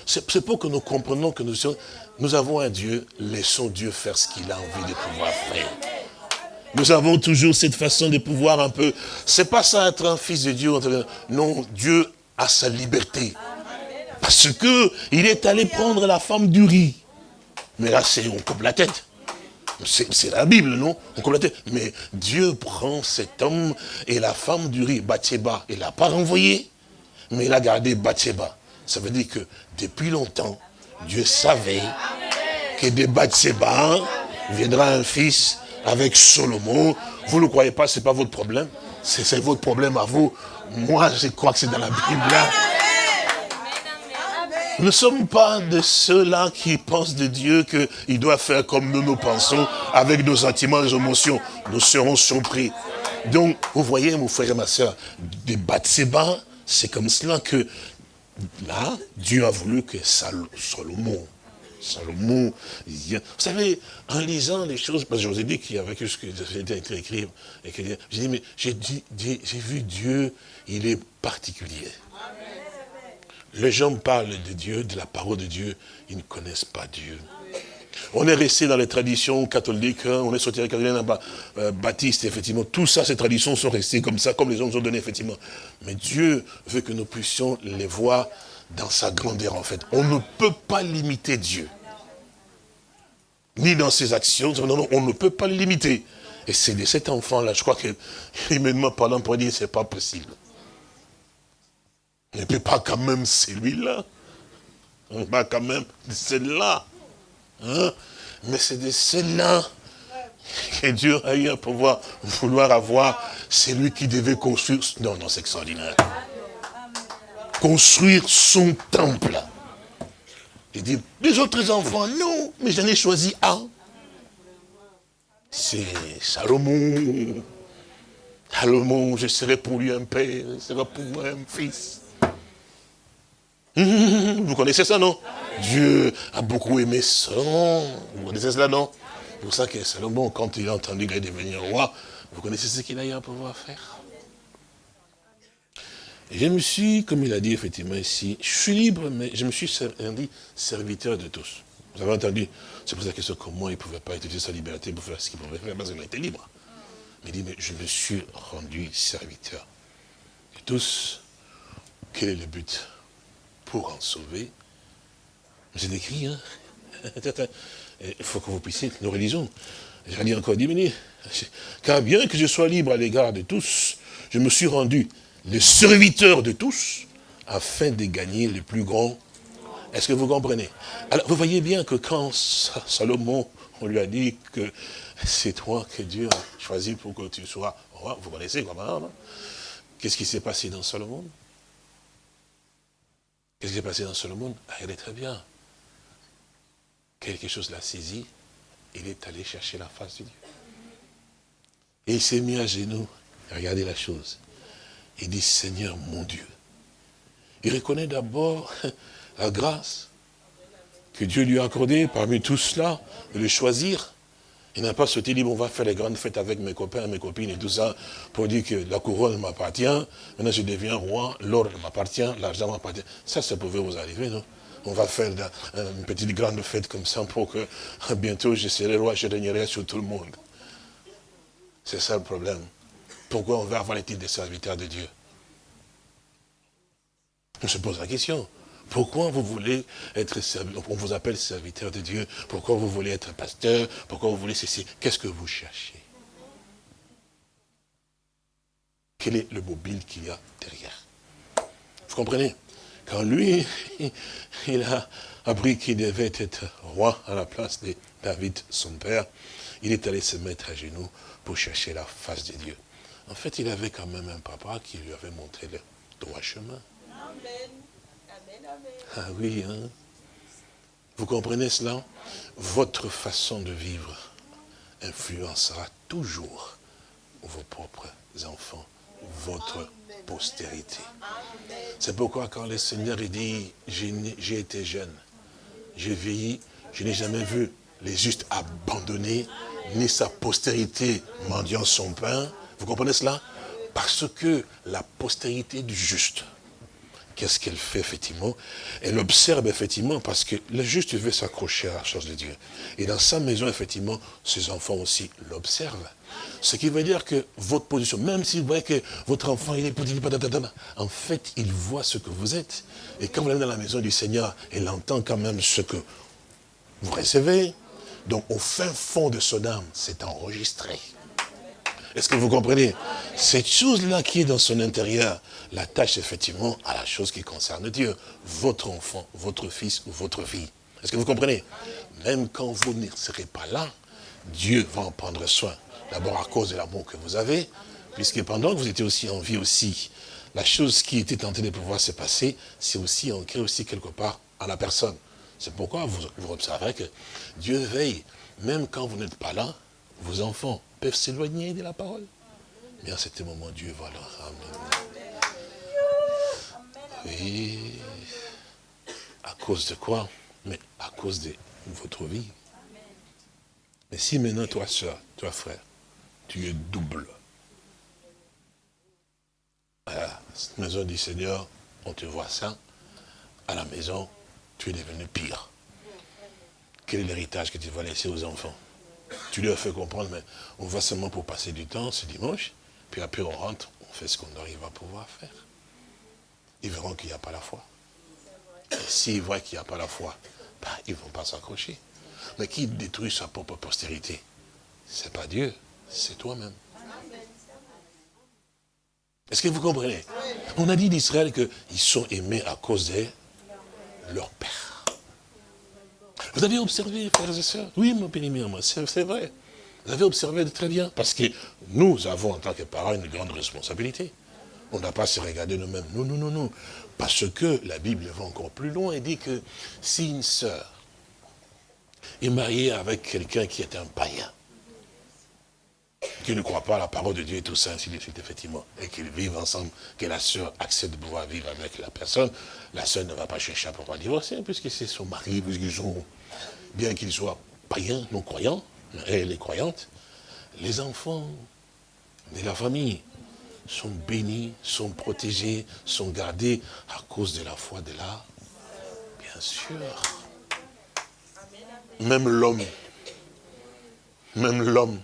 C'est pour que nous comprenions que nous, nous avons un Dieu, laissons Dieu faire ce qu'il a envie de pouvoir faire. Nous avons toujours cette façon de pouvoir un peu... C'est pas ça être un fils de Dieu. Non, Dieu a sa liberté. Parce que il est allé prendre la femme d'Uri. Mais là, c'est on coupe la tête. C'est la Bible, non? On. Mais Dieu prend cet homme et la femme d'Uri, Bathsheba, il l'a pas renvoyé, mais il a gardé Bathsheba. Ça veut dire que depuis longtemps, Dieu savait que de Bathsheba viendra un fils avec Solomon. Vous ne le croyez pas, ce n'est pas votre problème. C'est votre problème à vous. Moi, je crois que c'est dans la Bible. Nous ne sommes pas de ceux-là qui pensent de Dieu qu'il doit faire comme nous nous pensons, avec nos sentiments, nos émotions. Nous serons surpris. Donc, vous voyez, mon frère et ma soeur, des Batseba, c'est comme cela que, là, Dieu a voulu que Salomon Salomon, vous savez, en lisant les choses, parce que je vous ai dit qu'il y avait quelque chose que été écrit, et que j'ai dit, mais j'ai vu Dieu, il est particulier. Les gens parlent de Dieu, de la parole de Dieu, ils ne connaissent pas Dieu. On est resté dans les traditions catholiques, hein, on est sorti avec les euh, baptiste, effectivement. Tout ça, ces traditions sont restées comme ça, comme les gens nous ont donné, effectivement. Mais Dieu veut que nous puissions les voir dans sa grandeur en fait. On ne peut pas limiter Dieu. Ni dans ses actions, non, on ne peut pas limiter. Et c'est de cet enfant-là, je crois que, immédiatement parlant, pour dire, c'est pas possible. Peut pas quand même celui-là. On pas quand même celle-là. Hein? Mais c'est de celle-là que Dieu a eu à pouvoir vouloir avoir celui qui devait construire. Non, non, c'est extraordinaire construire son temple. Il dit, les autres enfants, non, mais j'en ai choisi un. C'est Salomon. Salomon, je serai pour lui un père, je serai pour moi un fils. Vous connaissez ça, non? Dieu a beaucoup aimé Salomon. Vous connaissez cela, non? C'est pour ça que Salomon, quand il a entendu qu'il allait devenir roi, vous connaissez ce qu'il a eu à pouvoir faire? Je me suis, comme il a dit effectivement ici, je suis libre, mais je me suis rendu serviteur de tous. Vous avez entendu? C'est pour la question comment il ne pouvait pas utiliser sa liberté pour faire ce qu'il pouvait faire, parce qu'il était libre. Mais il dit, mais je me suis rendu serviteur de tous. Quel est le but? Pour en sauver. C'est écrit, hein Il faut que vous puissiez, nos religions. J'ai dit encore diminuer. Car bien que je sois libre à l'égard de tous, je me suis rendu le serviteur de tous, afin de gagner le plus grand. Est-ce que vous comprenez? Alors, vous voyez bien que quand Salomon, on lui a dit que c'est toi que Dieu a choisi pour que tu sois roi, vous connaissez comment, Qu'est-ce qui s'est passé dans Salomon? Qu'est-ce qui s'est passé dans Salomon est très bien. Quelque chose l'a saisi, il est allé chercher la face de Dieu. Et il s'est mis à genoux. Regardez la chose. Il dit, Seigneur mon Dieu. Il reconnaît d'abord la grâce que Dieu lui a accordée parmi tout cela, de le choisir. Il n'a pas sauté, dit, on va faire les grandes fêtes avec mes copains, mes copines et tout ça, pour dire que la couronne m'appartient, maintenant je deviens roi, l'or m'appartient, l'argent m'appartient. Ça, ça pouvait vous arriver, non? On va faire une petite grande fête comme ça pour que bientôt je serai roi, je régnerai sur tout le monde. C'est ça le problème. Pourquoi on veut avoir les titres de serviteur de Dieu? On se pose la question. Pourquoi vous voulez être serviteur On vous appelle serviteur de Dieu. Pourquoi vous voulez être pasteur? Pourquoi vous voulez ceci? Qu'est-ce que vous cherchez? Quel est le mobile qu'il y a derrière? Vous comprenez? Quand lui, il a appris qu'il devait être roi à la place de David, son père, il est allé se mettre à genoux pour chercher la face de Dieu. En fait, il avait quand même un papa qui lui avait montré le droit chemin. Amen. Ah oui, hein. Vous comprenez cela? Votre façon de vivre influencera toujours vos propres enfants, votre postérité. C'est pourquoi quand le Seigneur dit, j'ai été jeune, j'ai vieilli, je n'ai jamais vu les justes abandonnés, ni sa postérité mendiant son pain, vous comprenez cela? Parce que la postérité du juste, qu'est-ce qu'elle fait effectivement? Elle observe effectivement parce que le juste veut s'accrocher à la chose de Dieu. Et dans sa maison, effectivement, ses enfants aussi l'observent. Ce qui veut dire que votre position, même si vous voyez que votre enfant, il est petit, en fait, il voit ce que vous êtes. Et quand vous allez dans la maison du Seigneur, il entend quand même ce que vous recevez. Donc, au fin fond de son âme, c'est enregistré. Est-ce que vous comprenez? Cette chose-là qui est dans son intérieur, la tâche effectivement à la chose qui concerne Dieu. Votre enfant, votre fils ou votre fille. Est-ce que vous comprenez? Même quand vous ne serez pas là, Dieu va en prendre soin. D'abord à cause de l'amour que vous avez, puisque pendant que vous étiez aussi en vie aussi, la chose qui était tentée de pouvoir se passer, c'est aussi ancré aussi quelque part à la personne. C'est pourquoi vous, vous observerez que Dieu veille, même quand vous n'êtes pas là, vos enfants peuvent s'éloigner de la parole. Mais à ce moment, Dieu va leur ramener. Oui. À cause de quoi? Mais à cause de votre vie. Mais si maintenant, toi, soeur, toi, frère, tu es double. À la maison du Seigneur, on te voit ça. À la maison, tu es devenu pire. Quel est l'héritage que tu vas laisser aux enfants? Tu leur fais comprendre, mais on va seulement pour passer du temps ce dimanche, puis après on rentre, on fait ce qu'on arrive à pouvoir faire. Ils verront qu'il n'y a pas la foi. Et s'ils voient qu'il n'y a pas la foi, ben, ils ne vont pas s'accrocher. Mais qui détruit sa propre postérité? Ce n'est pas Dieu, c'est toi-même. Est-ce que vous comprenez? On a dit d'Israël qu'ils sont aimés à cause de leur père. Vous avez observé, frères et sœurs Oui, mon périmètre, moi, c'est vrai. Vous avez observé très bien, parce que nous avons, en tant que parents, une grande responsabilité. On n'a pas se regarder nous-mêmes. Non, non, non, non. Parce que la Bible va encore plus loin et dit que si une sœur est mariée avec quelqu'un qui est un païen, qui ne croit pas à la parole de Dieu et tout ça, ainsi de suite, effectivement, et qu'ils vivent ensemble, que la sœur accepte de pouvoir vivre avec la personne, la sœur ne va pas chercher à pouvoir divorcer, puisque c'est son mari, puisqu'ils sont bien qu'ils soient païens, non-croyants, elle est croyante, les enfants de la famille sont bénis, sont protégés, sont gardés à cause de la foi de la... Bien sûr. Même l'homme, même l'homme,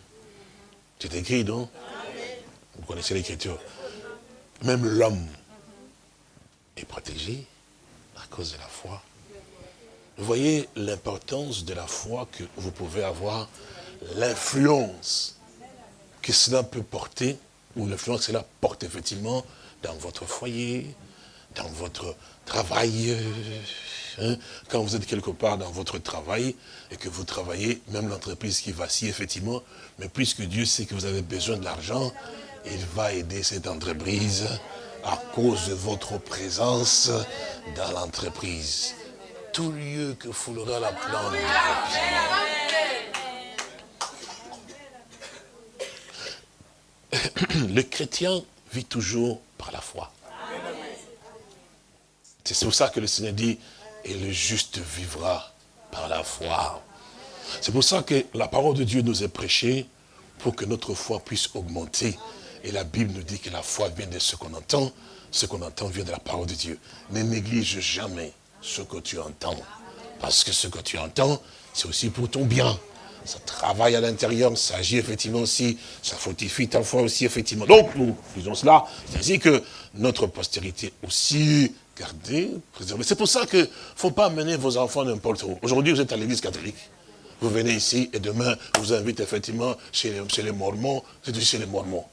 c'est écrit, non? Vous connaissez l'écriture. Même l'homme est protégé à cause de la foi. Vous voyez l'importance de la foi que vous pouvez avoir, l'influence que cela peut porter, ou l'influence que cela porte effectivement dans votre foyer, dans votre travail, hein, quand vous êtes quelque part dans votre travail et que vous travaillez, même l'entreprise qui vacille effectivement, mais puisque Dieu sait que vous avez besoin de l'argent, il va aider cette entreprise à cause de votre présence dans l'entreprise tout lieu que foulera la plante. Le chrétien vit toujours par la foi. C'est pour ça que le Seigneur dit, et le juste vivra par la foi. C'est pour ça que la parole de Dieu nous est prêchée pour que notre foi puisse augmenter. Et la Bible nous dit que la foi vient de ce qu'on entend, ce qu'on entend vient de la parole de Dieu. Ne néglige jamais ce que tu entends. Parce que ce que tu entends, c'est aussi pour ton bien. Ça travaille à l'intérieur, ça agit effectivement aussi, ça fortifie ta foi aussi effectivement. Donc nous faisons cela, c'est ainsi que notre postérité aussi gardée, préservée. C'est pour ça qu'il ne faut pas amener vos enfants n'importe où. Aujourd'hui, vous êtes à l'église catholique. Vous venez ici et demain, vous invite effectivement chez les, chez les Mormons, c'est chez les Mormons.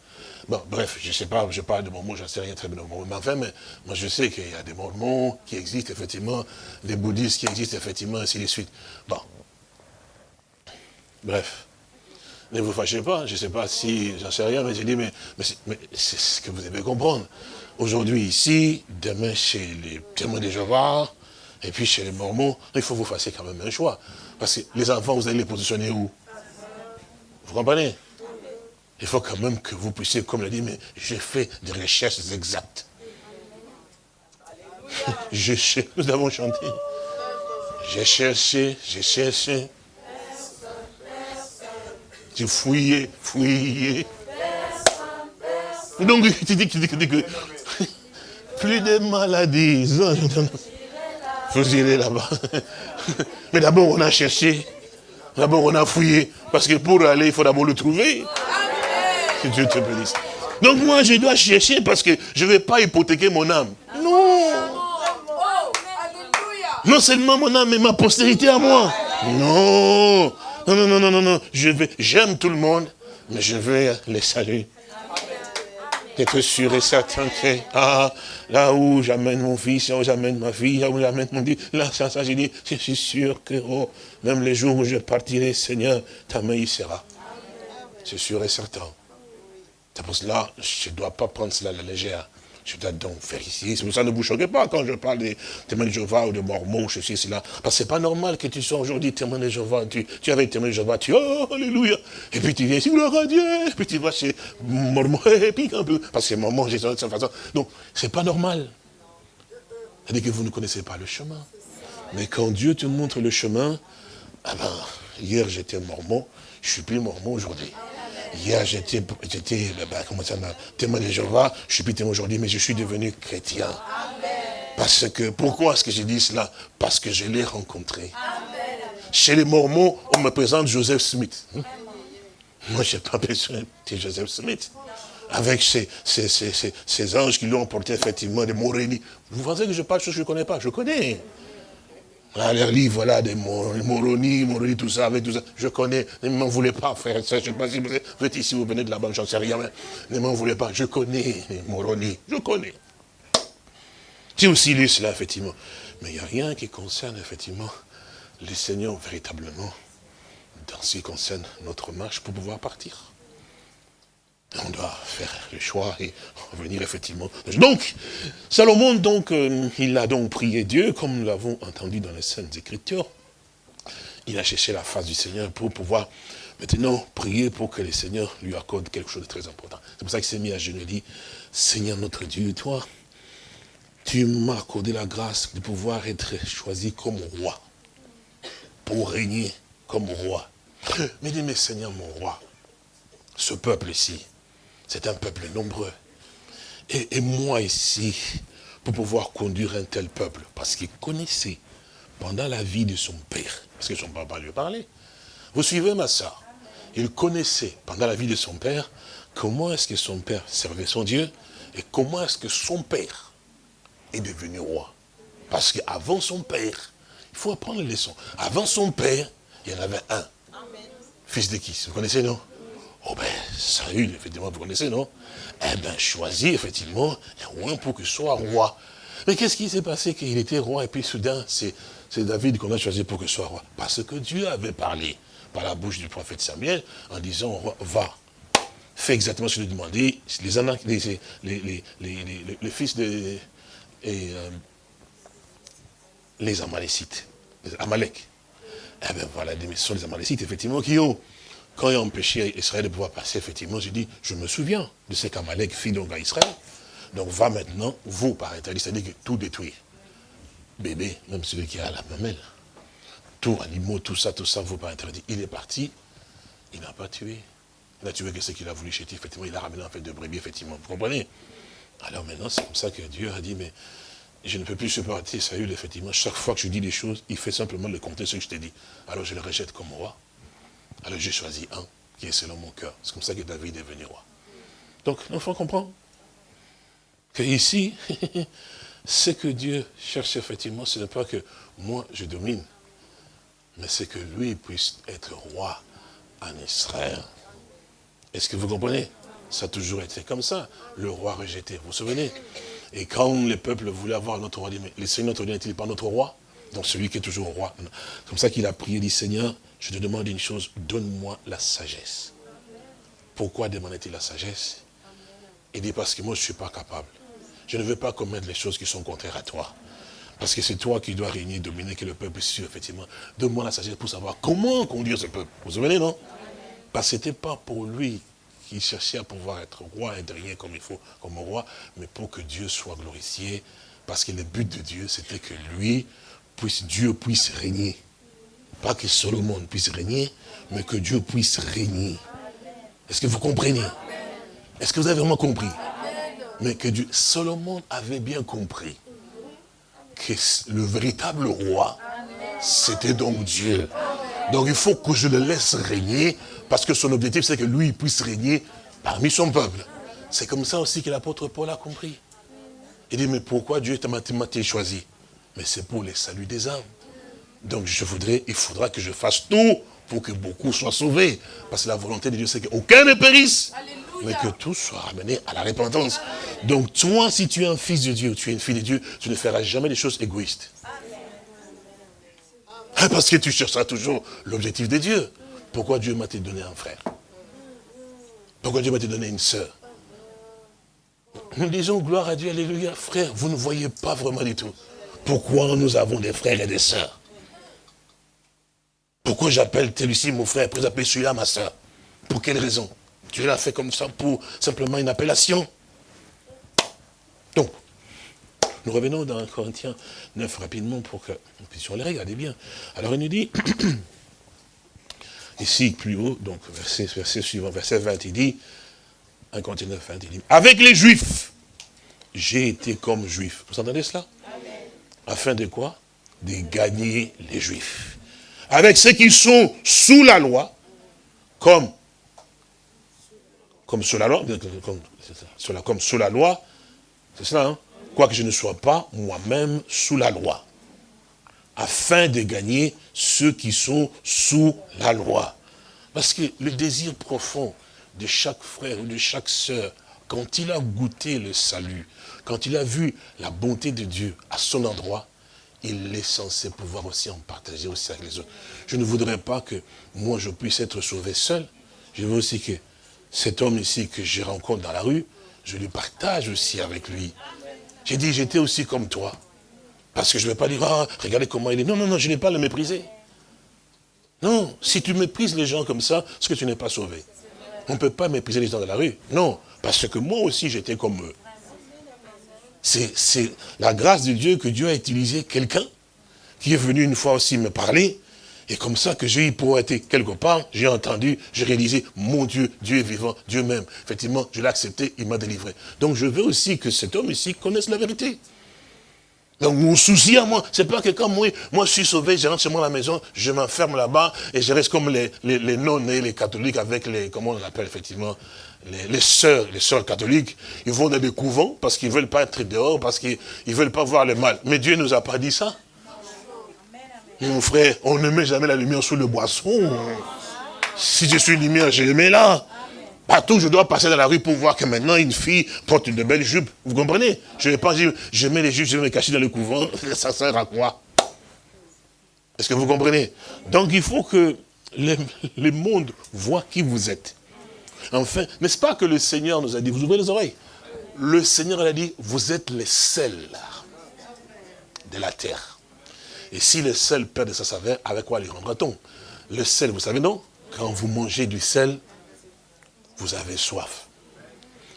Bon, bref, je ne sais pas, je parle de Mormons, je ne sais rien très bien de Mormons. Mais enfin, mais, moi je sais qu'il y a des Mormons qui existent effectivement, des bouddhistes qui existent effectivement, ainsi de suite. Bon. Bref. Ne vous fâchez pas, je ne sais pas si, j'en sais rien, mais j'ai dit, mais, c'est ce que vous devez comprendre. Aujourd'hui ici, demain chez les témoins de Jéhovah, et puis chez les Mormons, il faut vous fasser quand même un choix. Parce que les enfants, vous allez les positionner où? Vous comprenez? Il faut quand même que vous puissiez, comme l'a dit, mais j'ai fait des recherches exactes. Je, nous avons chanté. J'ai cherché, j'ai cherché. J'ai fouillé, fouillé. Donc, tu dis, tu dis, tu dis que plus de maladies. Vous irez là-bas. Mais d'abord, on a cherché. D'abord, on a fouillé. Parce que pour aller, il faut d'abord le trouver. Que Dieu te bénisse. Donc moi, je dois chercher parce que je ne vais pas hypothéquer mon âme. Non. Non seulement mon âme, mais ma postérité à moi. Non. Non, non, non, non, non. Je vais, j'aime tout le monde, mais je vais les saluer. Être sûr et certain que, ah, là où j'amène mon fils, là où j'amène ma fille, là où j'amène mon Dieu, là, ça, ça, j'ai dit, je suis sûr que, oh, même les jours où je partirai, Seigneur, ta main y sera. C'est sûr et certain. C'est pour cela, je ne dois pas prendre cela à la légère. Je dois donc vérifier. C'est pour ça ne vous choquez pas quand je parle des témoins de Jéhovah ou de Mormons, ceci, cela. Parce que c'est pas normal que tu sois aujourd'hui témoin de Jéhovah. Tu, tu avais témoin de Jéhovah, tu oh, alléluia. Et puis tu viens ici, gloire à Dieu. Et puis tu vas chez Mormons, et puis un peu. Parce que Mormons, j'ai de cette façon. Donc, c'est pas normal. C'est-à-dire que vous ne connaissez pas le chemin. Mais quand Dieu te montre le chemin, ah ben, hier j'étais mormon, je suis plus mormon aujourd'hui. Hier, j'étais, bah, comment ça, témoin de Jéhovah, je suis plus témoin aujourd'hui, mais je suis devenu chrétien. Parce que, pourquoi est-ce que j'ai dit cela? Parce que je l'ai rencontré. Chez les Mormons, on me présente Joseph Smith. Moi, je n'ai pas besoin de Joseph Smith. Avec ces, ces, anges qui lui ont porté effectivement des Morénie. Vous pensez que je parle de choses que je ne connais pas? Je connais. Ah, les livres, voilà, des Moroni, Moroni, tout ça, avec tout ça. Je connais, ne m'en voulez pas, frère, je sais pas si vous êtes ici, vous venez de là-bas, j'en sais rien, mais ne m'en voulez pas, je connais les Moroni, je connais. J'ai aussi lu cela, effectivement. Mais il n'y a rien qui concerne, effectivement, les seigneurs véritablement, dans ce qui concerne notre marche pour pouvoir partir on doit faire le choix et revenir effectivement. Donc, Salomon, donc, euh, il a donc prié Dieu, comme nous l'avons entendu dans les Saintes Écritures. Il a cherché la face du Seigneur pour pouvoir maintenant prier pour que le Seigneur lui accorde quelque chose de très important. C'est pour ça qu'il s'est mis à genoux et dit, Seigneur notre Dieu, toi, tu m'as accordé la grâce de pouvoir être choisi comme roi, pour régner comme roi. Mais dit, mais Seigneur mon roi, ce peuple ici, c'est un peuple nombreux. et, moi ici, pour pouvoir conduire un tel peuple Parce qu'il connaissait, pendant la vie de son père, parce que son papa lui parlait. Vous suivez ma soeur Il connaissait, pendant la vie de son père, comment est-ce que son père servait son Dieu et comment est-ce que son père est devenu roi. Parce qu'avant son père, il faut apprendre les leçons. Avant son père, il y en avait un. Fils de qui? Vous connaissez, non? Oh ben, Saül, effectivement, vous connaissez, non? Eh bien, choisi, effectivement, un roi pour qu'il soit roi. Mais qu'est-ce qui s'est passé qu'il était roi et puis soudain, c'est David qu'on a choisi pour qu'il soit roi? Parce que Dieu avait parlé par la bouche du prophète Samuel en disant, va, fais exactement ce que tu demandé. Les, les, les, les, fils de... Euh, les Amalécites, les Amalek. Eh bien voilà, ce sont les Amalécites, effectivement, qui ont, quand ils ont empêché Israël de pouvoir passer, effectivement, j'ai dit, je me souviens de ce qu'Amalek fit donc à Israël. Donc va maintenant, vous, par interdit, c'est-à-dire que tout détruire. Bébé, même celui qui a la mamelle. Tout, animaux, tout ça, tout ça, vous par interdit. Il est parti, il n'a pas tué. Il n'a tué que ce qu'il a voulu chétir, effectivement, il a ramené en fait de brebis, effectivement. Vous comprenez Alors maintenant, c'est comme ça que Dieu a dit, mais je ne peux plus supporter Saül, effectivement. Chaque fois que je dis des choses, il fait simplement le compter ce que je t'ai dit. Alors je le rejette comme roi. Alors j'ai choisi un qui est selon mon cœur. C'est comme ça que David est venu roi. Donc, l'enfant comprend que ici, ce que Dieu cherche effectivement, ce n'est pas que moi je domine, mais c'est que lui puisse être roi en Israël. Est-ce que vous comprenez? Ça a toujours été comme ça. Le roi rejeté, vous vous souvenez? Et quand le peuple voulait avoir notre roi, mais le Seigneur notre n'est-il pas notre roi Donc celui qui est toujours roi. C'est comme ça qu'il a prié, dit, Seigneur, je te demande une chose, donne-moi la sagesse. Pourquoi demandait-il la sagesse? Il dit, parce que moi je ne suis pas capable. Je ne veux pas commettre les choses qui sont contraires à toi. Parce que c'est toi qui dois régner, dominer, que le peuple sûr, effectivement. Donne-moi la sagesse pour savoir comment conduire ce peuple. Vous vous souvenez, non? Parce que ce n'était pas pour lui qui cherchait à pouvoir être roi et rien comme il faut, comme roi, mais pour que Dieu soit glorifié, parce que le but de Dieu, c'était que lui, puisse, Dieu puisse régner. Pas que Solomon puisse régner, mais que Dieu puisse régner. Est-ce que vous comprenez? Est-ce que vous avez vraiment compris? Mais que Dieu, Solomon avait bien compris que le véritable roi, c'était donc Dieu. Donc il faut que je le laisse régner, parce que son objectif, c'est que lui puisse régner parmi son peuple. C'est comme ça aussi que l'apôtre Paul a compris. Il dit, mais pourquoi Dieu t'a choisi? Mais c'est pour les saluts des âmes. Donc je voudrais, il faudra que je fasse tout pour que beaucoup soient sauvés. Parce que la volonté de Dieu, c'est qu'aucun ne périsse, mais que tous soient ramenés à la repentance. Donc toi, si tu es un fils de Dieu, tu es une fille de Dieu, tu ne feras jamais des choses égoïstes. Hein, parce que tu chercheras toujours l'objectif de Dieu. Pourquoi Dieu m'a donné un frère? Pourquoi Dieu m'a donné une sœur? Nous disons gloire à Dieu, alléluia. Frère, vous ne voyez pas vraiment du tout. Pourquoi nous avons des frères et des sœurs Pourquoi j'appelle tel ici mon frère, pour appeler celui-là ma sœur? Pour quelle raison? Dieu l'a fait comme ça pour simplement une appellation? Donc, nous revenons dans Corinthiens 9 rapidement pour que nous puissions les regarder bien. Alors il nous dit, ici plus haut, donc verset, verset suivant, verset 20, il dit, 1 Corinthiens 9, 20, il dit, avec les juifs, j'ai été comme juif. Vous entendez cela? Afin de quoi? De gagner les juifs. Avec ceux qui sont sous la loi, comme, comme sous la loi, comme, comme sous la loi, c'est cela, hein quoique je ne sois pas moi-même sous la loi, afin de gagner ceux qui sont sous la loi. Parce que le désir profond de chaque frère ou de chaque sœur, quand il a goûté le salut, quand il a vu la bonté de Dieu à son endroit, il est censé pouvoir aussi en partager aussi avec les autres. Je ne voudrais pas que moi je puisse être sauvé seul. Je veux aussi que cet homme ici que je rencontre dans la rue, je le partage aussi avec lui. J'ai dit, j'étais aussi comme toi. Parce que je ne vais pas dire, ah, regardez comment il est. Non, non, non, je n'ai pas le mépriser. Non, si tu méprises les gens comme ça, c'est que tu n'es pas sauvé. On ne peut pas mépriser les gens de la rue. Non, parce que moi aussi, j'étais comme eux. C'est la grâce de Dieu que Dieu a utilisé quelqu'un qui est venu une fois aussi me parler Et comme ça que j'ai eu pour être quelque part, j'ai entendu, j'ai réalisé, mon Dieu, Dieu est vivant, Dieu même. Effectivement, je l'ai accepté, il m'a délivré. Donc je veux aussi que cet homme ici connaisse la vérité. Donc mon souci à moi, c'est pas que quand moi, moi je suis sauvé, je rentre chez moi à la maison, je m'enferme là-bas et je reste comme les, les, non-nés, les catholiques avec les, comment on appelle effectivement, les, sœurs, les sœurs catholiques, ils vont dans des couvents parce qu'ils veulent pas être dehors, parce qu'ils veulent pas voir le mal. Mais Dieu nous a pas dit ça. Mon frère, on ne met jamais la lumière sous le boisson. Si je suis lumière, je le mets là. Partout, je dois passer dans la rue pour voir que maintenant une fille porte une belle jupe. Vous comprenez? Je ne vais pas dire, je mets les jupes, je vais me cacher dans le couvent. Ça sert à quoi? Est-ce que vous comprenez? Donc il faut que le, monde voit qui vous êtes. Enfin, n'est-ce pas que le Seigneur nous a dit, vous ouvrez les oreilles? Le Seigneur a dit, vous êtes les sels de la terre. Et si le sel perd de sa saveur, avec quoi les rendra-t-on Le sel, vous savez non Quand vous mangez du sel, vous avez soif.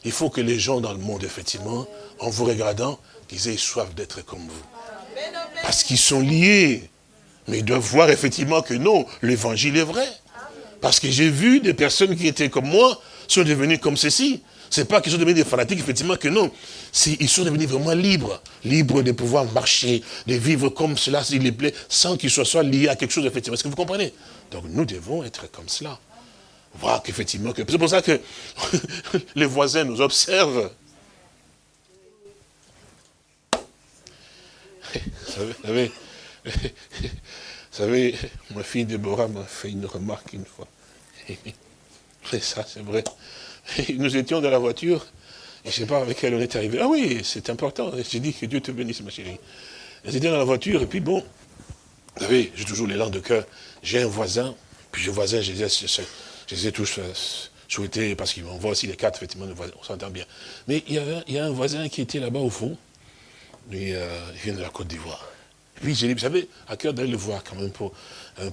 Il faut que les gens dans le monde, effectivement, en vous regardant, qu'ils aient soif d'être comme vous. Parce qu'ils sont liés. Mais ils doivent voir effectivement que non, l'évangile est vrai. Parce que j'ai vu des personnes qui étaient comme moi, sont devenues comme ceci. C'est pas qu'ils sont devenus des fanatiques, effectivement, que non. Ils sont devenus vraiment libres. Libres de pouvoir marcher, de vivre comme cela, s'il les plaît, sans qu'ils soient liés à quelque chose, effectivement. Est-ce que vous comprenez? Donc nous devons être comme cela. Voir qu'effectivement, que... c'est pour ça que les voisins nous observent. Vous savez, ma fille Déborah m'a fait une remarque une fois. Et ça, c'est vrai. nous étions dans la voiture, et je ne sais pas avec elle on est arrivé. Ah oui, c'est important. J'ai dit que Dieu te bénisse, ma chérie. Nous étions dans la voiture, et puis bon, vous savez, j'ai toujours l'élan de cœur. J'ai un voisin, puis le voisin, je les ai, tous euh, souhaités, parce qu'on voit aussi les quatre, effectivement, on s'entend bien. Mais il y, a un voisin qui était là-bas au fond, euh, il vient de la Côte d'Ivoire. Puis j'ai dit, vous savez, à cœur d'aller le voir quand même pour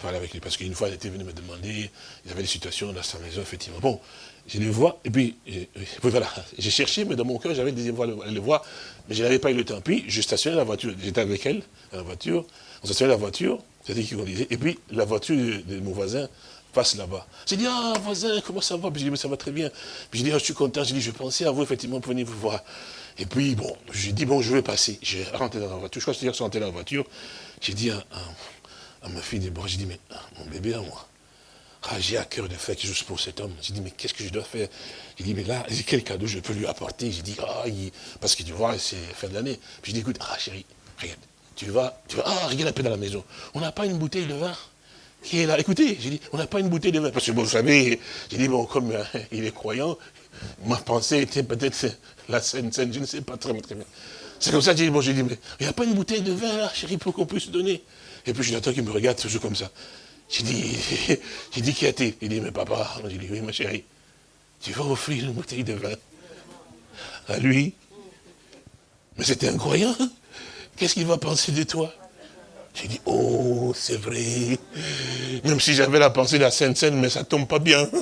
parler avec lui, parce qu'une fois, il était venu me demander, il avait des situations dans sa maison, effectivement. Bon, je les vois, et puis, voilà, j'ai cherché, mais dans mon cœur, j'avais des fois les voir, mais je n'avais pas eu le temps. Puis, je stationnais la voiture, j'étais avec elle, dans la voiture, on stationnait la voiture, c'est-à-dire qui conduisait, et puis la voiture de, mon voisin passe là-bas. J'ai dit, ah, voisin, comment ça va? Puis j'ai dit, mais ça va très bien. Puis j'ai dit, ah, je suis content, j'ai dit, je pensais à vous, effectivement, pour venir vous voir. Et puis, bon, j'ai dit, bon, je vais passer. J'ai rentré dans la voiture, je crois que c'est-à-dire rentré dans la voiture, j'ai dit à, ma fille, j'ai dit, mais ah, mon bébé à moi, j'ai à cœur de faire quelque chose pour cet homme. J'ai dit, mais qu'est-ce que je dois faire? J'ai dit, mais là, quel cadeau je peux lui apporter? J'ai dit, ah, parce que tu vois, c'est fin de l'année. Puis j'ai dit, écoute, ah chérie, regarde, tu vas, tu vas, ah, regarde un peu dans la maison. On n'a pas une bouteille de vin? Qui est là. Écoutez, j'ai dit, on n'a pas une bouteille de vin. Parce que, vous savez, j'ai dit, bon, comme euh, il est croyant, ma pensée était peut-être la scène, scène, je ne sais pas très, très bien. C'est comme ça j'ai dit, bon, j'ai dit, mais il n'y a pas une bouteille de vin là, chérie, pour qu'on puisse donner. Et puis j'attends qu'il me regarde toujours comme ça. J'ai dit, j'ai dit qui a-t-il? Il dit, mais papa, j'ai dit, oui, ma chérie, tu vas offrir une bouteille de vin à lui. Mais c'était incroyable. Qu'est-ce qu'il va penser de toi? J'ai dit, oh, c'est vrai. Même si j'avais la pensée de la Sainte-Seine, mais ça tombe pas bien.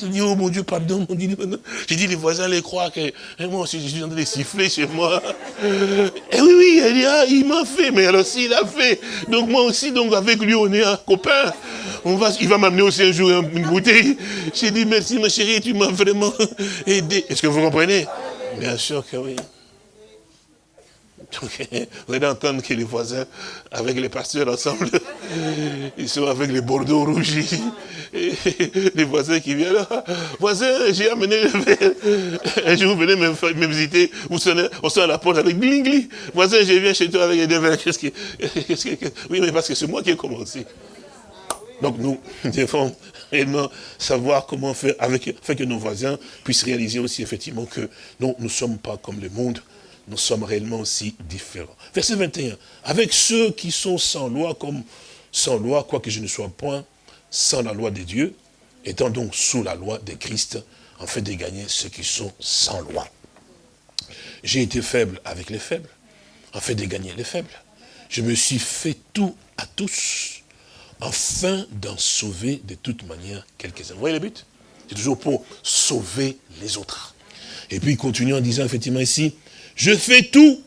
J'ai dit, oh mon Dieu, pardon. J'ai dit, les voisins les croient que moi aussi, je suis en train de siffler chez moi. Et oui, oui, elle dit, ah, il m'a fait, mais alors aussi, il a fait. Donc moi aussi, donc avec lui, on est un copain. On va, il va m'amener aussi un jour une bouteille. J'ai dit, merci ma chérie, tu m'as vraiment aidé. Est-ce que vous comprenez? Bien sûr que oui. Vous allez entendre que les voisins, avec les pasteurs ensemble, ils sont avec les bordeaux rougis. les voisins qui viennent là, voisin, j'ai amené le verre. Un jour, vous venez me, visiter, vous on sonne à la porte avec glingli. Voisin, je viens chez toi avec des verres. Qu'est-ce que, Oui, mais parce que c'est moi qui ai commencé. Donc nous devons réellement savoir comment faire, avec, faire que nos voisins puissent réaliser aussi effectivement que non, nous ne sommes pas comme le monde, nous sommes réellement aussi différents. Verset 21. Avec ceux qui sont sans loi, comme sans loi, quoique je ne sois point sans la loi de Dieu, étant donc sous la loi de Christ, en fait de gagner ceux qui sont sans loi. J'ai été faible avec les faibles, en fait de gagner les faibles. Je me suis fait tout à tous, afin d'en sauver de toute manière quelques-uns. Vous voyez le but? C'est toujours pour sauver les autres. Et puis il continue en disant effectivement ici, je fais tout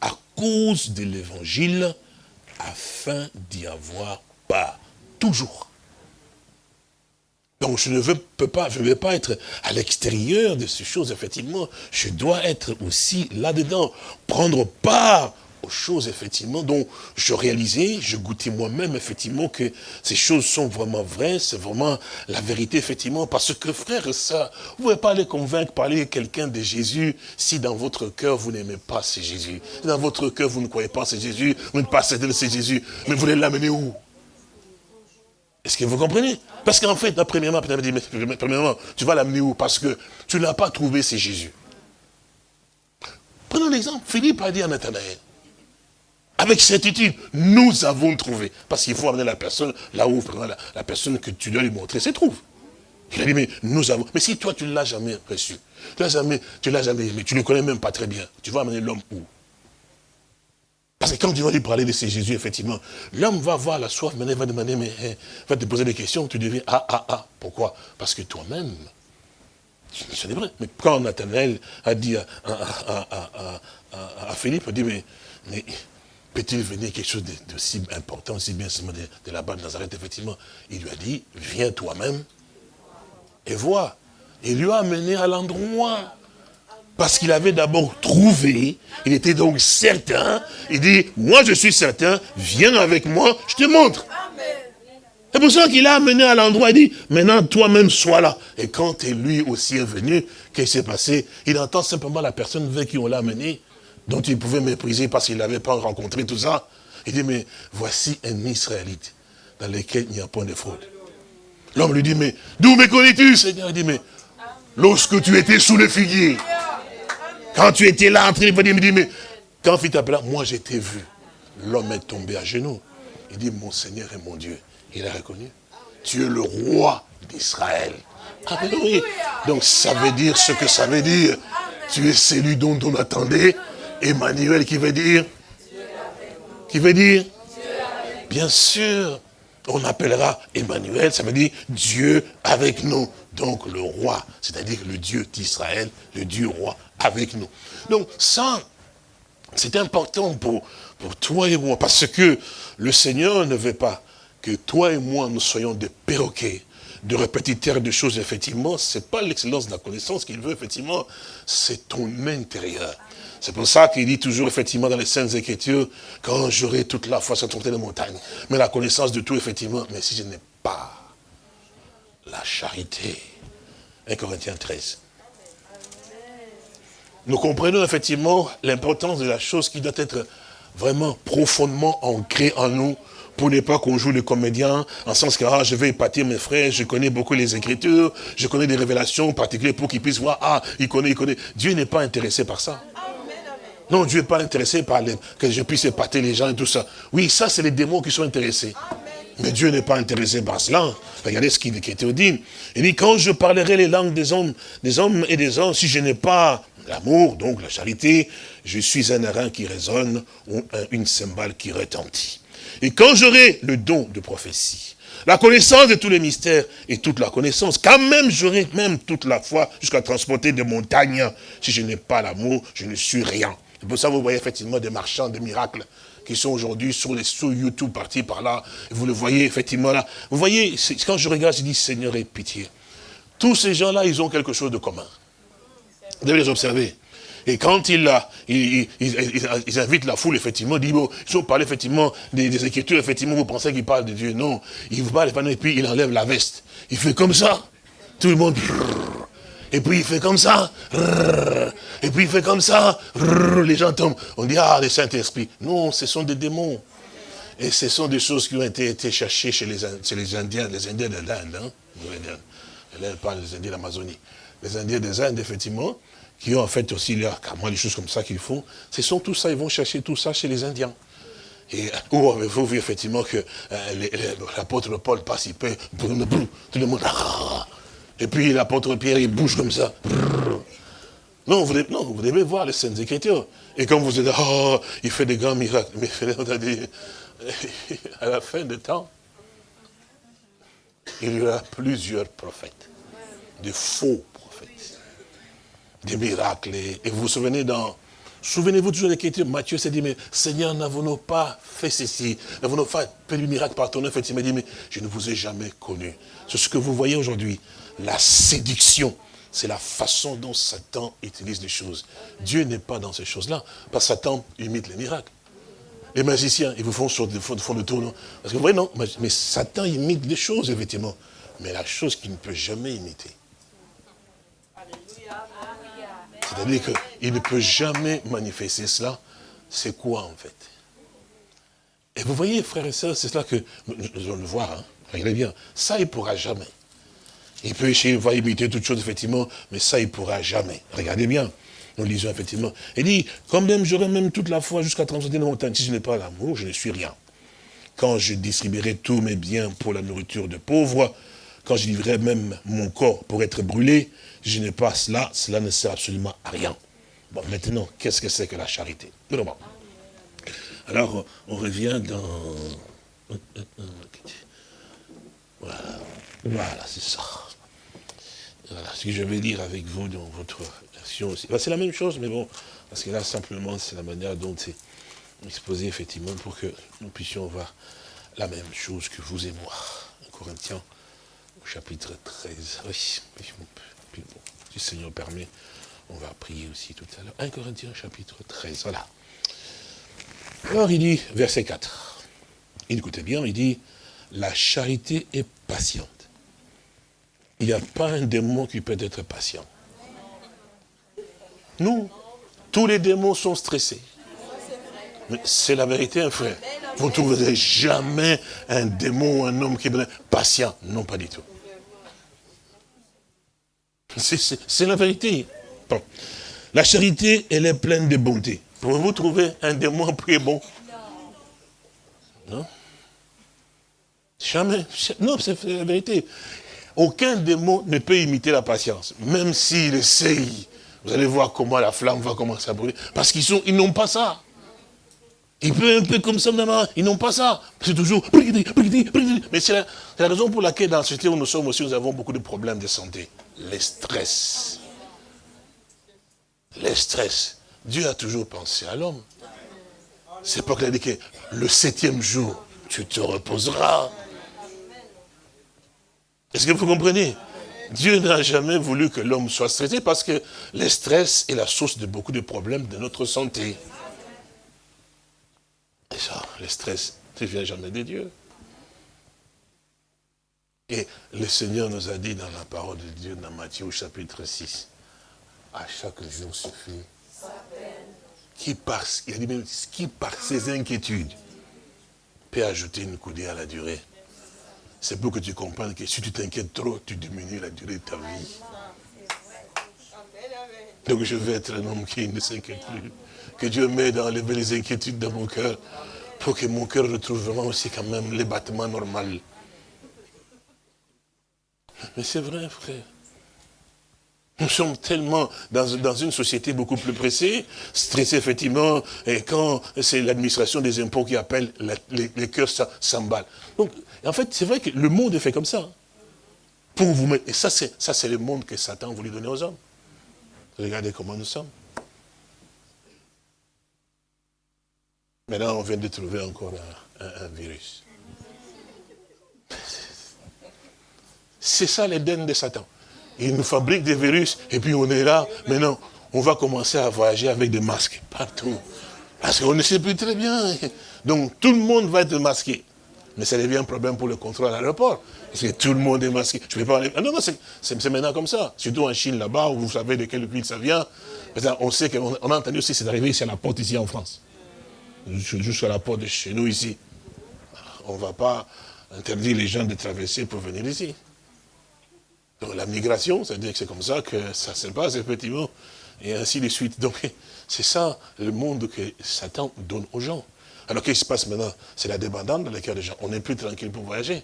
à cause de l'évangile afin d'y avoir part. Toujours. Donc je ne veux, peux pas, je vais pas être à l'extérieur de ces choses, effectivement. Je dois être aussi là-dedans, prendre part choses, effectivement, dont je réalisais, je goûtais moi-même, effectivement, que ces choses sont vraiment vraies, c'est vraiment la vérité, effectivement, parce que, frère, ça, vous ne pouvez pas aller convaincre, parler quelqu'un de Jésus, si dans votre cœur, vous n'aimez pas ce Jésus. dans votre cœur, vous ne croyez pas ce Jésus, vous n'êtes pas certain de ce Jésus, mais vous voulez l'amener où? Est-ce que vous comprenez? Parce qu'en fait, premièrement, premièrement, tu vas l'amener où? Parce que tu n'as pas trouvé, c'est Jésus. Prenons l'exemple. Philippe a dit à Nathanaël, avec certitude, nous avons trouvé. Parce qu'il faut amener la personne là où la, la personne que tu dois lui montrer se trouve. Il a dit, mais nous avons. Mais si toi, tu ne l'as jamais reçu, tu l'as jamais, l'as jamais, mais tu ne le connais même pas très bien, tu vas amener l'homme où? Parce que quand tu vas lui parler de ces Jésus, effectivement, l'homme va avoir la soif, mais il va demander, mais il va te poser des questions, tu deviens ah, ah, ah. Pourquoi? Parce que toi-même, c'est vrai. Mais quand Nathanaël a dit à, Philippe, il dit, mais, peut-il venir quelque chose de, si important, si bien de, de là-bas de Nazareth, effectivement Il lui a dit, viens toi-même et vois. Il lui a amené à l'endroit parce qu'il avait d'abord trouvé, il était donc certain, il dit, moi je suis certain, viens avec moi, je te montre. C'est pour ça qu'il a amené à l'endroit, il dit, maintenant toi-même sois là. Et quand lui aussi est venu, qu'est-ce qui s'est passé? Il entend simplement la personne vers qui on l'a amené, dont il pouvait mépriser parce qu'il n'avait pas rencontré tout ça. Il dit, mais voici un Israélite dans lequel il n'y a point de fraude. L'homme lui dit, mais d'où me connais-tu, Seigneur? Il dit, mais lorsque tu étais sous le figuier, quand tu étais là en train de me dire, mais quand il t'appela, moi j'étais vu. L'homme est tombé à genoux. Il dit, mon Seigneur et mon Dieu. Il a reconnu. Tu es le roi d'Israël. Donc ça veut dire ce que ça veut dire. Tu es celui dont on attendait. Emmanuel qui veut dire? Qui veut dire? Bien sûr. On appellera Emmanuel, ça veut dire Dieu avec nous. Donc le roi, c'est-à-dire le Dieu d'Israël, le Dieu roi avec nous. Donc ça, c'est important pour, toi et moi, parce que le Seigneur ne veut pas que toi et moi, nous soyons des perroquets, de répétiteurs de choses, effectivement, c'est pas l'excellence de la connaissance qu'il veut, effectivement, c'est ton intérieur. C'est pour ça qu'il dit toujours, effectivement, dans les Saintes Écritures, quand j'aurai toute la foi sur de les montagnes, mais la connaissance de tout, effectivement, mais si je n'ai pas la charité, 1 Corinthiens 13, nous comprenons effectivement l'importance de la chose qui doit être vraiment profondément ancrée en nous pour ne pas qu'on joue le comédien, en sens que ah, je vais épater mes frères, je connais beaucoup les Écritures, je connais des révélations particulières pour qu'ils puissent voir, ah, il connaît, il connaît. Dieu n'est pas intéressé par ça. Non, Dieu n'est pas intéressé par que je puisse épater les gens et tout ça. Oui, ça, c'est les démons qui sont intéressés. Mais Dieu n'est pas intéressé par cela. Regardez ce qu'il dit. Il dit, quand je parlerai les langues des hommes, des hommes et des hommes, si je n'ai pas l'amour, donc la charité, je suis un airain qui résonne ou une cymbale qui retentit. Et quand j'aurai le don de prophétie, la connaissance de tous les mystères et toute la connaissance, quand même j'aurai même toute la foi jusqu'à transporter des montagnes, si je n'ai pas l'amour, je ne suis rien. C'est pour ça que vous voyez effectivement des marchands de miracles qui sont aujourd'hui sur les sous YouTube partis par là. Vous le voyez effectivement là. Vous voyez, quand je regarde, je dis Seigneur, aie pitié. Tous ces gens-là, ils ont quelque chose de commun. Vous devez les observer. Et quand ils, ils, ils, invitent la foule, effectivement, ils disent, bon, ils ont parlé, effectivement, des, Écritures, effectivement, vous pensez qu'ils parlent de Dieu. Non, ils vous parlent, et puis il enlève la veste. Il fait comme ça. Tout le monde... Et puis il fait comme ça. Et puis il fait comme ça. Les gens tombent. On dit, ah, les Saint-Esprit. Non, ce sont des démons. Et ce sont des choses qui ont été, été cherchées chez les, les Indiens, les Indiens de l'Inde. Hein. Là, elle parle des Indiens. Les Indiens des Indes, effectivement, qui ont en fait aussi là, carrément des choses comme ça qu'ils font, ce sont tout ça, ils vont chercher tout ça chez les Indiens. Et où avez-vous vu effectivement que euh, l'apôtre Paul passe, il peut, tout le monde, et puis l'apôtre Pierre, il bouge comme ça. Non vous, devez, voir les scènes Écritures. Et quand vous êtes, oh, il fait des grands miracles. Mais à la fin du temps, il y aura plusieurs prophètes, de faux prophètes, des miracles. Et vous vous souvenez dans Souvenez-vous toujours de l'écriture, Matthieu s'est dit, mais Seigneur, n'avons-nous pas fait ceci? N'avons-nous pas fait du miracle par ton nom Il m'a dit, mais je ne vous ai jamais connu. C'est ce que vous voyez aujourd'hui. La séduction, c'est la façon dont Satan utilise les choses. Dieu n'est pas dans ces choses-là, parce que Satan imite les miracles. Les magiciens, ils vous font, le tour, Parce que vous voyez, non, mais Satan imite des choses, effectivement. Mais la chose qu'il ne peut jamais imiter, C'est-à-dire qu'il ne peut jamais manifester cela. C'est quoi en fait? Et vous voyez, frères et sœurs, c'est cela que nous allons le voir. Hein. Regardez bien, ça il ne pourra jamais. Il peut essayer, il va imiter toutes choses, effectivement, mais ça il ne pourra jamais. Regardez bien, nous lisons effectivement. Il dit, quand même j'aurai même toute la foi jusqu'à transcender la montagne, si je n'ai pas l'amour, je ne suis rien. Quand je distribuerai tous mes biens pour la nourriture de pauvres, quand je livrerai même mon corps pour être brûlé, je n'ai pas cela, cela ne sert absolument à rien. Bon, maintenant, qu'est-ce que c'est que la charité? Alors, on revient dans... Voilà, voilà c'est ça. Voilà, ce que je vais lire avec vous dans votre version aussi. c'est la même chose, mais bon, parce que là, simplement, c'est la manière dont c'est exposé, effectivement, pour que nous puissions voir la même chose que vous et moi. Corinthiens, au chapitre 13. Oui, si le Seigneur permet, on va prier aussi tout à l'heure. 1 Corinthiens chapitre 13, voilà. Alors il dit, verset 4, écoutez bien, il dit, la charité est patiente. Il n'y a pas un démon qui peut être patient. Non, tous les démons sont stressés. C'est la vérité, un frère. Vous ne trouverez jamais un démon ou un homme qui est patient. Non, pas du tout. C'est la vérité. La charité, elle est pleine de bonté. Pouvez-vous trouver un démon plus bon Non Jamais. Non, c'est la vérité. Aucun démon ne peut imiter la patience. Même s'il essaye, vous allez voir comment la flamme va commencer à brûler. Parce qu'ils ils n'ont pas ça. Ils peuvent un peu comme ça, ils n'ont pas ça. C'est toujours... Mais c'est la, la, raison pour laquelle dans la société où nous sommes aussi, nous avons beaucoup de problèmes de santé les stress. Les stress. Dieu a toujours pensé à l'homme. C'est pas qu'il a dit que le septième jour, tu te reposeras. Est-ce que vous comprenez? Dieu n'a jamais voulu que l'homme soit stressé parce que le stress est la source de beaucoup de problèmes de notre santé. Et ça, le stress ne vient jamais de Dieu. Et le Seigneur nous a dit dans la parole de Dieu, dans Matthieu chapitre 6, à chaque jour suffit. Qui il a dit qui par ses inquiétudes peut ajouter une coudée à la durée. C'est pour que tu comprennes que si tu t'inquiètes trop, tu diminues la durée de ta vie. Donc je vais être un homme qui ne s'inquiète plus. Que Dieu m'aide à enlever les inquiétudes dans mon cœur pour que mon cœur retrouve vraiment aussi quand même les battements normaux. Mais c'est vrai, frère. Nous sommes tellement dans, une société beaucoup plus pressée, stressée effectivement, et quand c'est l'administration des impôts qui appelle, les, cœurs s'emballent. Donc, en fait, c'est vrai que le monde est fait comme ça. Pour vous mettre, et ça, c'est le monde que Satan voulu donner aux hommes. Regardez comment nous sommes. Maintenant, on vient de trouver encore un virus. C'est ça l'Éden de Satan. Il nous fabrique des virus et puis on est là. Maintenant, on va commencer à voyager avec des masques partout. Parce qu'on ne sait plus très bien. Donc tout le monde va être masqué. Mais ça devient un problème pour le contrôle à l'aéroport. Parce que tout le monde est masqué. Je vais pas ah non, non, c'est maintenant comme ça. Surtout en Chine, là-bas, où vous savez de quelle ville ça vient. On sait qu'on a entendu aussi, c'est arrivé ici à la porte, ici en France. Jusqu'à la porte de chez nous, ici. On ne va pas interdire les gens de traverser pour venir ici la migration, c'est-à-dire que c'est comme ça que ça se passe, effectivement, et ainsi de suite. Donc, c'est ça le monde que Satan donne aux gens. Alors, qu'est-ce qui se passe maintenant? C'est la débandade dans le cœur des gens. On n'est plus tranquille pour voyager.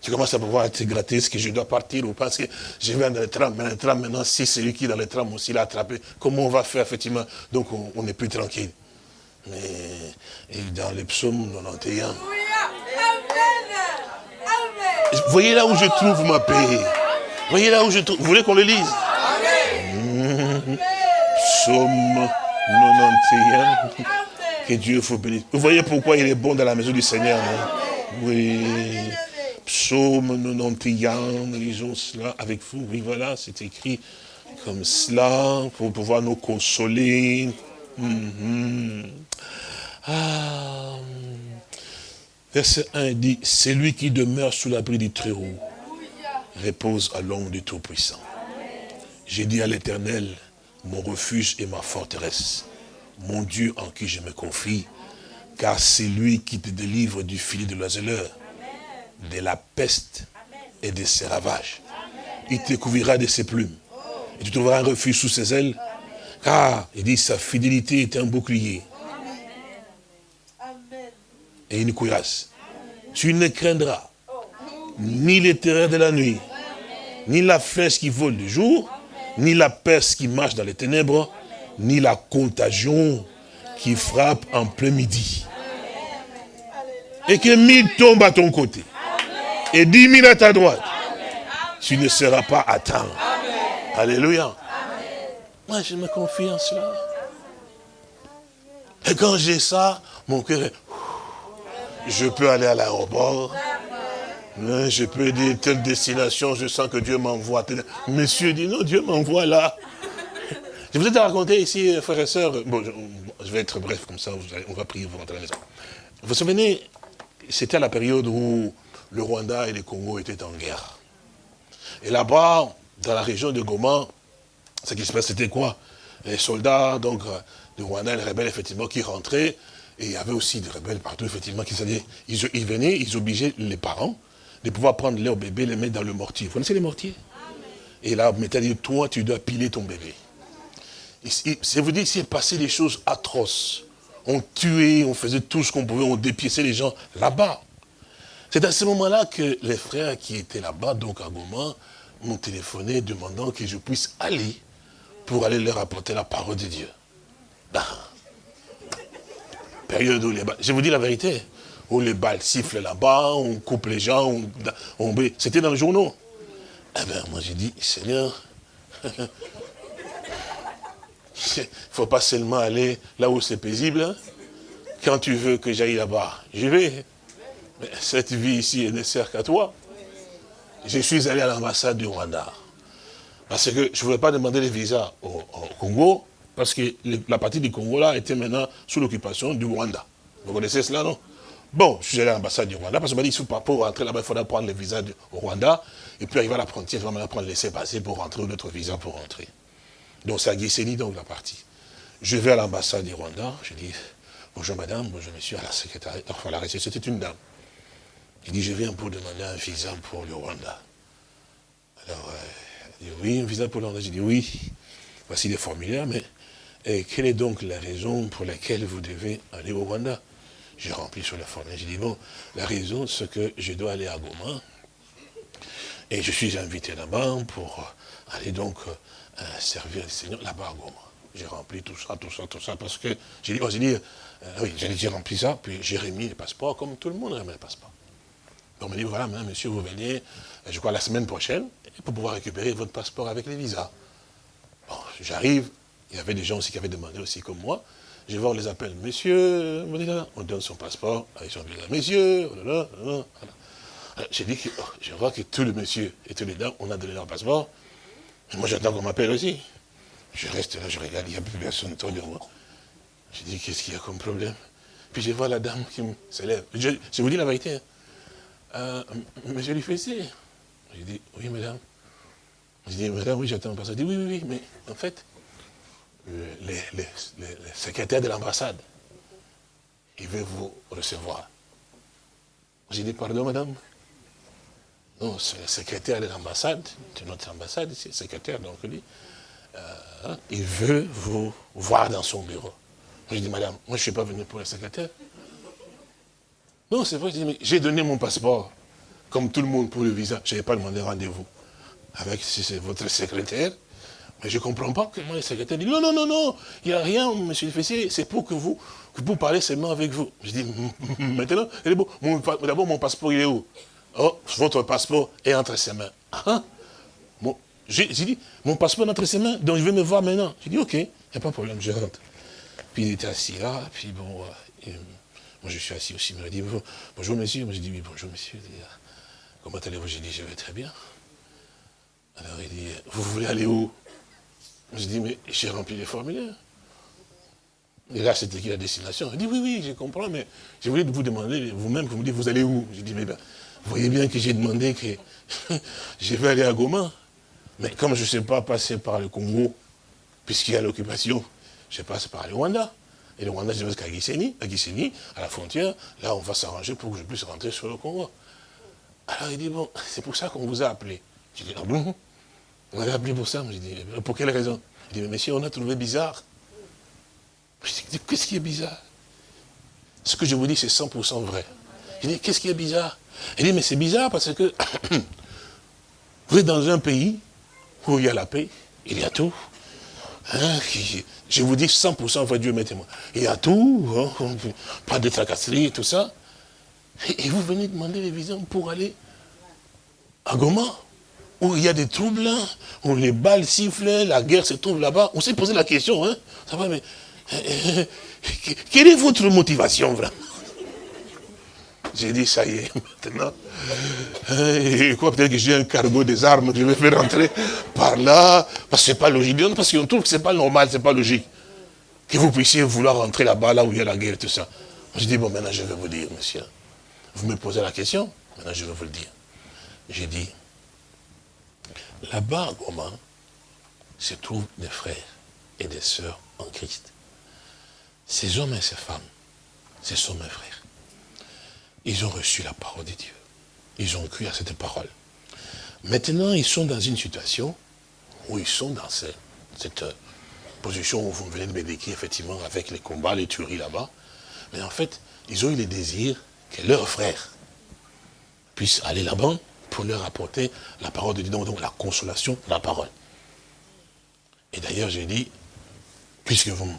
Tu commences à pouvoir te gratter, est-ce que je dois partir ou pas Parce que je viens dans le tram, mais le tram maintenant, si c'est lui qui est dans le tram aussi l'a attrapé, comment on va faire, effectivement? Donc, on n'est plus tranquille. Mais et dans les psaumes 91, vous voyez là où je trouve ma paix voyez là où je trouve. Vous voulez qu'on le lise Psaume 91. Que Dieu vous bénisse. Vous voyez pourquoi il est bon dans la maison du Seigneur, Oui. Psaume 91, lisons cela avec vous. Oui, voilà, c'est écrit comme cela pour pouvoir nous consoler. Mhm. Ah. Verset 1 dit, c'est lui qui demeure sous l'abri du Très-Haut, repose à l'ombre du Tout-Puissant. J'ai dit à l'Éternel, mon refuge et ma forteresse, mon Dieu en qui je me confie, car c'est lui qui te délivre du filet de l'oiseleur, de la peste et de ses ravages. Il te couvrira de ses plumes, et tu trouveras un refuge sous ses ailes, car, il dit, sa fidélité est un bouclier et une cuirasse. Tu ne craindras ni les terreurs de la nuit, ni la flèche qui vole du jour, ni la peste qui marche dans les ténèbres, ni la contagion qui frappe en plein midi. Et que mille tombent à ton côté, et dix mille à ta droite, tu ne seras pas atteint. Alléluia. Moi, je me confie en cela. Et quand j'ai ça, mon cœur est... Je peux aller à l'aéroport. Hein, je peux dire telle destination, je sens que Dieu m'envoie. Monsieur dit non, Dieu m'envoie là. Je vous ai raconté ici, frères et sœurs, bon, je, vais être bref comme ça, on va prier, vous rentrer à la maison. Vous vous souvenez, c'était la période où le Rwanda et le Congo étaient en guerre. Et là-bas, dans la région de Goma, ce qui se passe, c'était quoi? Les soldats, donc, du Rwanda, les rebelles, effectivement, qui rentraient, et il y avait aussi des rebelles partout, effectivement, qui ils venaient, ils obligeaient les parents de pouvoir prendre leur bébé, les mettre dans le mortier. Vous connaissez les mortiers Et là, mettez dit, toi, tu dois piler ton bébé. C'est vous dire, s'est passé des choses atroces. On tuait, on faisait tout ce qu'on pouvait, on dépiéçait les gens là-bas. C'est à ce moment-là que les frères qui étaient là-bas, donc à Goma, m'ont téléphoné demandant que je puisse aller pour aller leur apporter la parole de Dieu. Ben, période où les je vous dis la vérité, où les balles sifflent là-bas, on coupe les gens, on, c'était dans le journaux. Eh bien, moi j'ai dit, Seigneur, il ne faut pas seulement aller là où c'est paisible. Hein. Quand tu veux que j'aille là-bas, je vais. Mais cette vie ici, elle ne sert qu'à toi. Je suis allé à l'ambassade du Rwanda. Parce que je ne voulais pas demander les visas au Congo, parce que la partie du Congo, là, était maintenant sous l'occupation du Rwanda. Vous connaissez cela, non? Bon, je suis allé à l'ambassade du Rwanda, parce qu'on m'a dit, pour rentrer là-bas, il faudra prendre le visa au Rwanda, et puis arriver à la frontière, il va maintenant prendre le laisser-passer pour rentrer, ou notre visa pour rentrer. Donc à Guisseni, donc, la partie. Je vais à l'ambassade du Rwanda, je dis, bonjour madame, bonjour monsieur, à la secrétaire, enfin la réception, c'était une dame. Il dit, je viens pour demander un visa pour le Rwanda. Alors, euh, elle dit, oui, un visa pour le Rwanda. J'ai dit, oui, voici les formulaires, mais et quelle est donc la raison pour laquelle vous devez aller au Rwanda? J'ai rempli sur la formule. J'ai dit, bon, la raison, c'est que je dois aller à Goma. Et je suis invité là-bas pour aller donc euh, servir le Seigneur là-bas à Goma. J'ai rempli tout ça, tout ça, tout ça, parce que j'ai dit, oh, j'ai dit, oui, j'ai rempli ça, puis j'ai remis le passeport, comme tout le monde remet le passeport. Donc on m'a dit, voilà, monsieur, vous venez, euh, je crois, la semaine prochaine, pour pouvoir récupérer votre passeport avec les visas. Bon, j'arrive, il y avait des gens aussi qui avaient demandé aussi comme moi. Je vais voir, les appels. Monsieur, on donne son passeport avec son visa. Monsieur, oh j'ai dit que oh, je vois que tous les messieurs et tous les dames, on a donné leur passeport. Moi, j'attends qu'on m'appelle aussi. Je reste là, je regarde, il n'y a plus personne autour de moi. Je dis, qu'est-ce qu'il y a comme problème? Puis je vois la dame qui se lève. Je, vous dis la vérité. Hein. Euh, monsieur Lufessé. Je dis, oui, madame. Je dis, madame, oui, j'attends passeport. Je dis, oui, oui, oui, mais en fait, les, secrétaires de l'ambassade. Il veut vous recevoir. J'ai dit, pardon, madame Non, c'est le secrétaire de l'ambassade, de notre ambassade, le secrétaire, donc lui. Euh, il veut vous voir dans son bureau. J'ai dit, madame, moi je ne suis pas venu pour le secrétaire. Non, c'est vrai, j'ai donné mon passeport, comme tout le monde pour le visa. Je n'avais pas demandé rendez-vous. Avec, votre secrétaire, mais je ne comprends pas comment les secrétaires disent, non, non, non, non, il n'y a rien, monsieur le fessier, c'est pour que vous, que vous parlez seulement avec vous. Je dis, maintenant, d'abord, mon passeport, il est où? Oh, votre passeport est entre ses mains. Ah, J'ai dit, mon passeport est entre ses mains, donc je vais me voir maintenant. J'ai dit, ok, il n'y a pas de problème, je rentre. Puis il était assis là, puis bon, euh, moi je suis assis aussi, il m'a dit, bonjour monsieur, moi j'ai dit, oui, bonjour monsieur, ah, comment allez-vous? J'ai dit, je vais très bien. Alors il dit, vous voulez aller où? Je dis, mais j'ai rempli les formulaires. Et là, c'était qui la destination Il dit, oui, oui, je comprends, mais je voulais vous demander, vous-même, vous me dites, vous allez où? J'ai dit, mais ben, vous voyez bien que j'ai demandé que je vais aller à Goma. Mais comme je ne sais pas passer par le Congo, puisqu'il y a l'occupation, je passe par le Rwanda. Et le Rwanda, je vais jusqu'à Gisenyi, à Gisenyi, à la frontière. Là, on va s'arranger pour que je puisse rentrer sur le Congo. Alors il dit, bon, c'est pour ça qu'on vous a appelé. Je dis, ah bon? On avait appelé pour ça. Je dis, pour quelle raison? Il dit, mais monsieur, on a trouvé bizarre. Je dis, qu'est-ce qui est bizarre? Ce que je vous dis, c'est 100% vrai. Il dit, qu'est-ce qui est bizarre? Il dit, mais c'est bizarre parce que vous êtes dans un pays où il y a la paix, il y a tout. Hein, je vous dis 100%, votre Dieu mettez-moi. Il y a tout, hein, pas de tracasserie, tout ça. Et, vous venez demander les visas pour aller à Goma, où il y a des troubles, où les balles sifflent, la guerre se trouve là-bas. On s'est posé la question, hein, ça va, mais quelle est votre motivation vraiment? J'ai dit, ça y est, maintenant. Quoi, peut-être que j'ai un cargo des armes que je vais faire rentrer par là, parce que c'est pas logique. Parce qu'on trouve que c'est pas normal, c'est pas logique. Que vous puissiez vouloir rentrer là-bas, là où il y a la guerre tout ça. Je dis, bon, maintenant je vais vous dire, monsieur. Vous me posez la question, maintenant je vais vous le dire. J'ai dit, là-bas, comment se trouvent des frères et des sœurs en Christ. Ces hommes et ces femmes, ce sont mes frères. Ils ont reçu la parole de Dieu. Ils ont cru à cette parole. Maintenant, ils sont dans une situation où ils sont dans cette, position où vous venez de me décrire, effectivement, avec les combats, les tueries là-bas. Mais en fait, ils ont eu le désir que leurs frères puissent aller là-bas pour leur apporter la parole de Dieu, donc la consolation la parole. Et d'ailleurs, j'ai dit, puisque vous me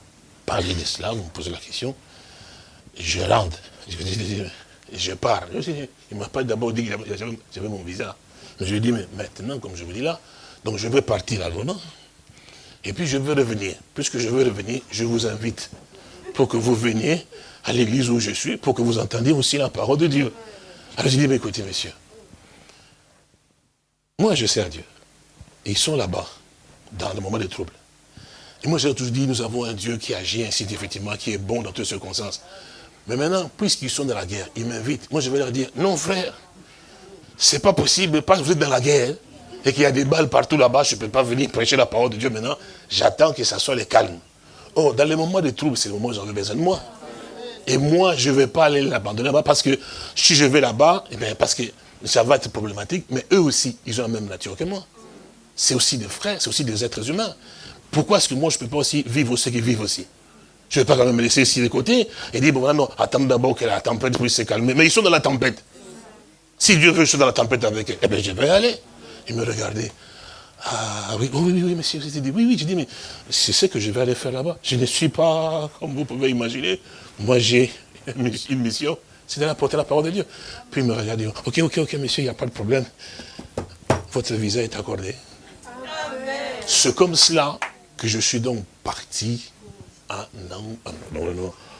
parlez de cela, vous me posez la question, je rentre, je, pars. Il ne m'a pas d'abord dit que j'avais mon visa. Mais je lui ai dit, mais maintenant, comme je vous dis là, donc je veux partir à Roma, et puis je veux revenir. Puisque je veux revenir, je vous invite pour que vous veniez à l'église où je suis, pour que vous entendiez aussi la parole de Dieu. Alors j'ai dit, mais écoutez, messieurs, moi je sers Dieu. ils sont là-bas, dans le moment de trouble. Et moi j'ai toujours dit, nous avons un Dieu qui agit ainsi, effectivement, qui est bon dans toutes circonstances. Mais maintenant, puisqu'ils sont dans la guerre, ils m'invitent. Moi je vais leur dire, non frère, c'est pas possible, parce que vous êtes dans la guerre, et qu'il y a des balles partout là-bas, je ne peux pas venir prêcher la parole de Dieu maintenant. J'attends que ça soit le calme. Oh, dans les moments de trouble, c'est le moment où j'en ai besoin de moi. Et moi, je ne vais pas aller l'abandonner là-bas parce que si je vais là-bas, eh parce que ça va être problématique, mais eux aussi, ils ont la même nature que moi. C'est aussi des frères, c'est aussi des êtres humains. Pourquoi est-ce que moi, je ne peux pas aussi vivre ce qu'ils vivent aussi? Je ne vais pas quand même me laisser ici de côté et dire, bon, non, attends d'abord que la tempête puisse se calmer. Mais ils sont dans la tempête. Si Dieu veut que je sois dans la tempête avec eux, eh bien, je vais aller. Ils me regardaient. Ah oui, oui, oui, oui, monsieur. Dit, oui, oui, je dis, mais c'est ce que je vais aller faire là-bas. Je ne suis pas, comme vous pouvez imaginer, moi j'ai une mission, c'est d'aller apporter la parole de Dieu. Puis il me regarde, ok, ok, ok, monsieur, il n'y a pas de problème. Votre visa est accordé. C'est comme cela que je suis donc parti à,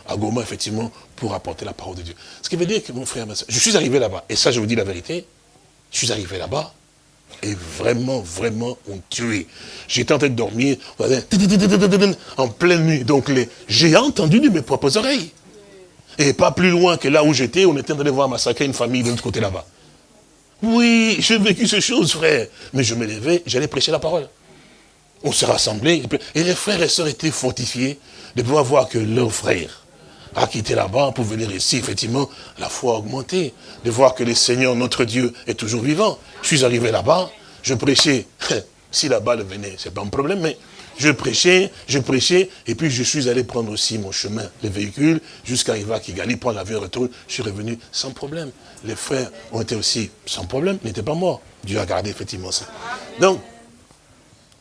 à Goma, effectivement, pour apporter la parole de Dieu. Ce qui veut dire que mon frère, je suis arrivé là-bas, et ça je vous dis la vérité, je suis arrivé là-bas, et vraiment, vraiment, on tué. J'étais en train de dormir, en pleine nuit. Donc, j'ai entendu de mes propres oreilles. Et pas plus loin que là où j'étais, on était en train de voir massacrer une famille de l'autre côté là-bas. Oui, j'ai vécu ces choses, frère. Mais je me levais, j'allais prêcher la parole. On s'est rassemblés, et les frères et sœurs étaient fortifiés de pouvoir voir que leurs frères a quitté là-bas pour venir ici, effectivement, la foi augmentée, de voir que le Seigneur, notre Dieu, est toujours vivant. Je suis arrivé là-bas, je prêchais, si la balle venait, c'est pas un problème, mais je prêchais, je prêchais, et puis je suis allé prendre aussi mon chemin, les véhicules, jusqu'à arriver à Kigali, prendre l'avion retour, je suis revenu sans problème. Les frères ont été aussi sans problème, n'étaient pas morts. Dieu a gardé effectivement ça. Donc,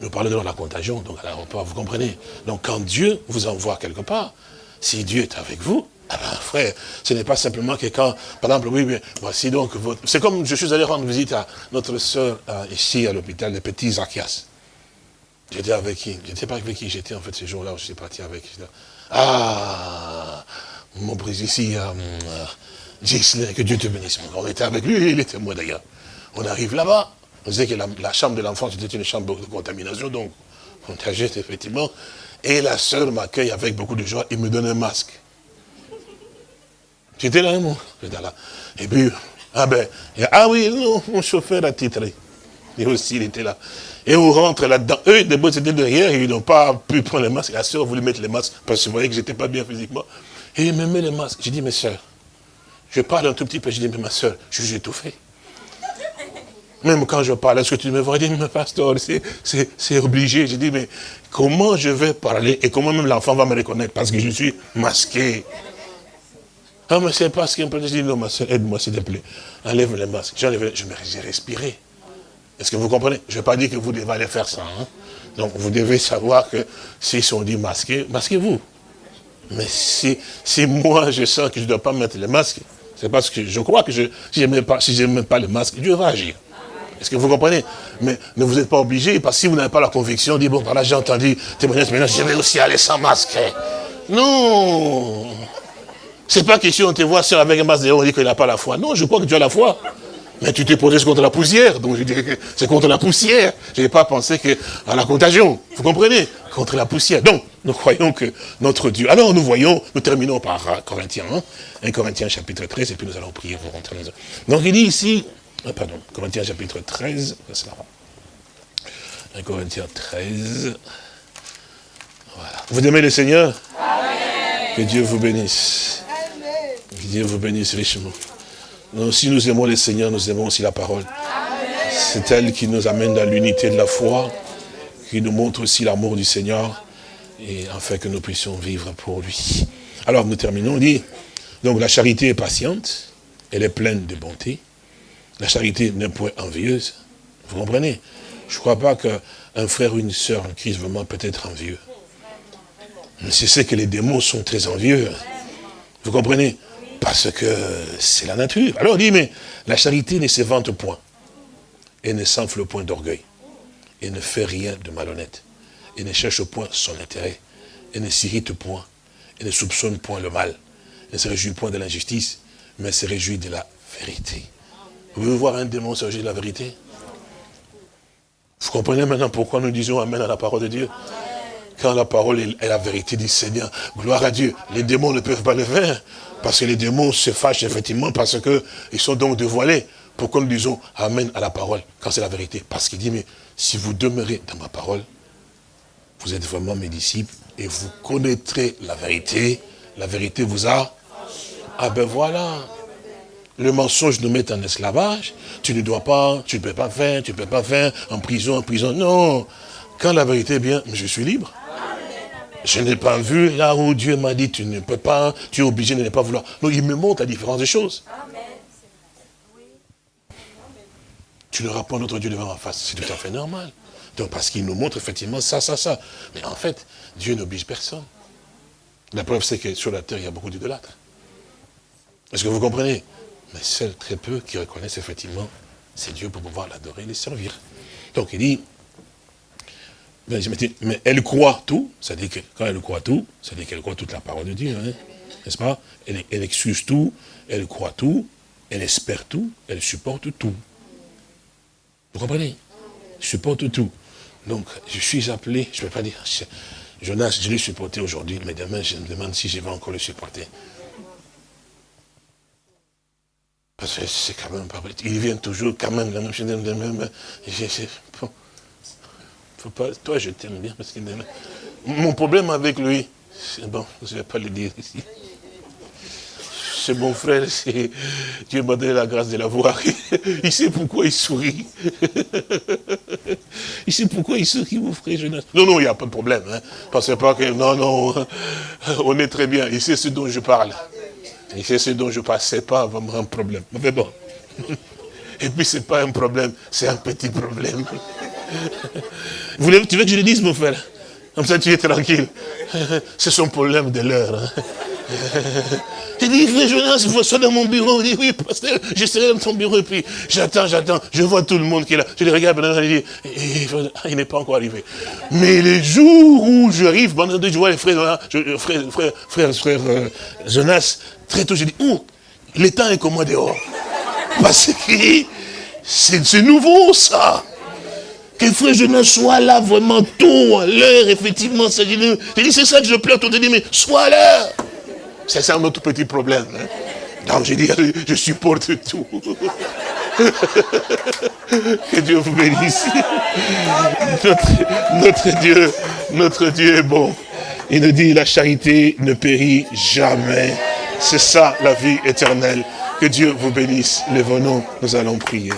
nous parlons de la contagion, donc à l'aéroport, vous comprenez. Donc quand Dieu vous envoie quelque part, si Dieu est avec vous, ah ben, frère, ce n'est pas simplement que quand, par exemple, oui, mais voici donc votre... C'est comme je suis allé rendre visite à notre soeur euh, ici à l'hôpital, le petit Zacchias. J'étais avec qui? J'étais pas avec qui? J'étais en fait ce jour-là, je suis parti avec. Ah, mon président ici, euh, que Dieu te bénisse. On était avec lui, il était moi d'ailleurs. On arrive là-bas, on disait que la, chambre de l'enfant, c'était une chambre de contamination, donc contagieuse, effectivement. Et la sœur m'accueille avec beaucoup de joie, il me donne un masque. J'étais là, moi. J'étais là. Et puis, ah ben, ah oui, mon chauffeur a titré. Et aussi, il était là. Et on rentre là-dedans. Eux, d'abord, c'était derrière, ils n'ont pas pu prendre les masques. La soeur voulait mettre les masques parce que voyait que j'étais pas bien physiquement. Et il me met les masques. J'ai dit, mes soeurs, je parle un tout petit peu. J'ai dit, mais ma soeur, je suis étouffé. Même quand je parle, est-ce que tu me vois? Dire, mais pasteur, c'est obligé. J'ai dit, mais comment je vais parler et comment même l'enfant va me reconnaître? Parce que je suis masqué. Ah, mais c'est parce peu, je dis, non, ma soeur, aide-moi, s'il te plaît. Enlève les masques. J'enlève, je me, j'ai respiré. Est-ce que vous comprenez? Je ne vais pas dire que vous devez aller faire ça. Hein. Donc, vous devez savoir que s'ils sont dit masqués, masquez-vous. Mais si, si moi, je sens que je ne dois pas mettre les masques, c'est parce que je crois que si je pas, si pas les masques, Dieu va agir. Est-ce que vous comprenez? Mais ne vous êtes pas obligé, parce que si vous n'avez pas la conviction, dites, bon, voilà, j'ai entendu témoignage, maintenant je vais aussi aller sans masque. Non c'est pas question, on te voit seul avec un masque on dit qu'il n'a pas la foi. Non, je crois que tu as la foi. Mais tu t'es posé contre la poussière. Donc je dis que c'est contre la poussière. Je n'ai pas pensé que à la contagion. Vous comprenez? Contre la poussière. Donc, nous croyons que notre Dieu. Alors nous voyons, nous terminons par Corinthiens 1, 1 Corinthiens chapitre 13, et puis nous allons prier pour rentrer dans Donc il dit ici, ah, pardon, Corinthiens chapitre 13, 1 Corinthiens 13. Voilà. Vous aimez le Seigneur? Que Dieu vous bénisse. Que Dieu vous bénisse richement. Si nous aimons le Seigneur, nous aimons aussi la parole. C'est elle qui nous amène dans l'unité de la foi, qui nous montre aussi l'amour du Seigneur, afin que nous puissions vivre pour lui. Alors nous terminons, on dit, donc la charité est patiente, elle est pleine de bonté. La charité n'est point envieuse. Vous comprenez? Je ne crois pas qu'un frère ou une sœur en Christ vraiment peut être envieux. Mais c'est ce que les démons sont très envieux. Vous comprenez? Parce que c'est la nature. Alors on dit, mais la charité ne se vante point. Et ne s'enfle point d'orgueil. Et ne fait rien de malhonnête. Et ne cherche point son intérêt. Et ne s'irrite point. Et ne soupçonne point le mal. Et ne se réjouit point de l'injustice. Mais se réjouit de la vérité. Vous pouvez voir un démon se de la vérité? Vous comprenez maintenant pourquoi nous disons Amen à la parole de Dieu? Quand la parole est la vérité du Seigneur, gloire à Dieu, les démons ne peuvent pas le faire. Parce que les démons se fâchent effectivement parce qu'ils sont donc dévoilés. Pourquoi nous disons Amen à la parole quand c'est la vérité Parce qu'il dit, mais si vous demeurez dans ma parole, vous êtes vraiment mes disciples et vous connaîtrez la vérité. La vérité vous a... Ah ben voilà. Le mensonge nous met en esclavage. Tu ne dois pas, tu ne peux pas faire, tu ne peux pas faire, en prison, en prison. Non. Quand la vérité est bien, je suis libre. Je n'ai pas vu là où Dieu m'a dit, tu ne peux pas, tu es obligé de ne pas vouloir. Non, il me montre la différence des choses. Tu ne pas notre Dieu devant ma face, c'est tout à fait normal. Donc parce qu'il nous montre effectivement ça, ça, ça. Mais en fait, Dieu n'oblige personne. La preuve, c'est que sur la terre, il y a beaucoup d'idolâtres. Est-ce que vous comprenez? Mais seuls très peu qui reconnaissent effectivement, c'est Dieu pour pouvoir l'adorer et le servir. Donc il dit, mais elle croit tout, c'est-à-dire que quand elle croit tout, c'est-à-dire qu'elle croit toute la parole de Dieu, hein, n'est-ce pas? Elle, elle, excuse tout, elle croit tout, elle espère tout, elle supporte tout. Vous comprenez? Supporte tout. Donc, je suis appelé, je ne peux pas dire, Jonas, je l'ai supporté aujourd'hui, mais demain, je me demande si je vais encore le supporter. Parce que c'est quand même pas vrai. Il vient toujours quand même la même chose. Bon. Faut pas, toi, je t'aime bien. Parce que mon problème avec lui, c'est bon, je ne vais pas le dire ici. C'est mon frère, Dieu m'a donné la grâce de la voir. Il sait pourquoi il sourit. Il sait pourquoi il sourit, mon frère. Non, non, il n'y a pas de problème. Hein. Pensez pas que, non, non, on est très bien. Il sait ce dont je parle. Il sait ce dont je parle. Ce n'est pas vraiment un problème. Mais bon. Et puis, ce n'est pas un problème, c'est un petit problème. Tu veux que je le dise, mon frère? Comme ça, tu es tranquille. C'est son problème de l'heure. Hein. J'ai dit, frère Jonas, il soit dans mon bureau. Il dit, oui, pasteur, je serai dans ton bureau. Et puis, j'attends, j'attends. Je vois tout le monde qui est là. Je le regarde, maintenant, il il n'est pas encore arrivé. Mais les jours où j'arrive, je vois les frères, frère, frère, frère, frère euh, Jonas, très tôt, je dis, oh, le temps est comme moi dehors. Parce que c'est nouveau, ça. Que frère Jonas soit là vraiment tôt, à l'heure, effectivement. J'ai dit, c'est ça que je pleure. Tout dit, mais sois à l'heure. C'est ça notre petit problème. Hein. Donc j'ai dit, je supporte tout. que Dieu vous bénisse. Notre, notre, Dieu, notre Dieu est bon. Il nous dit, la charité ne périt jamais. C'est ça la vie éternelle. Que Dieu vous bénisse. Lève nous nous allons prier.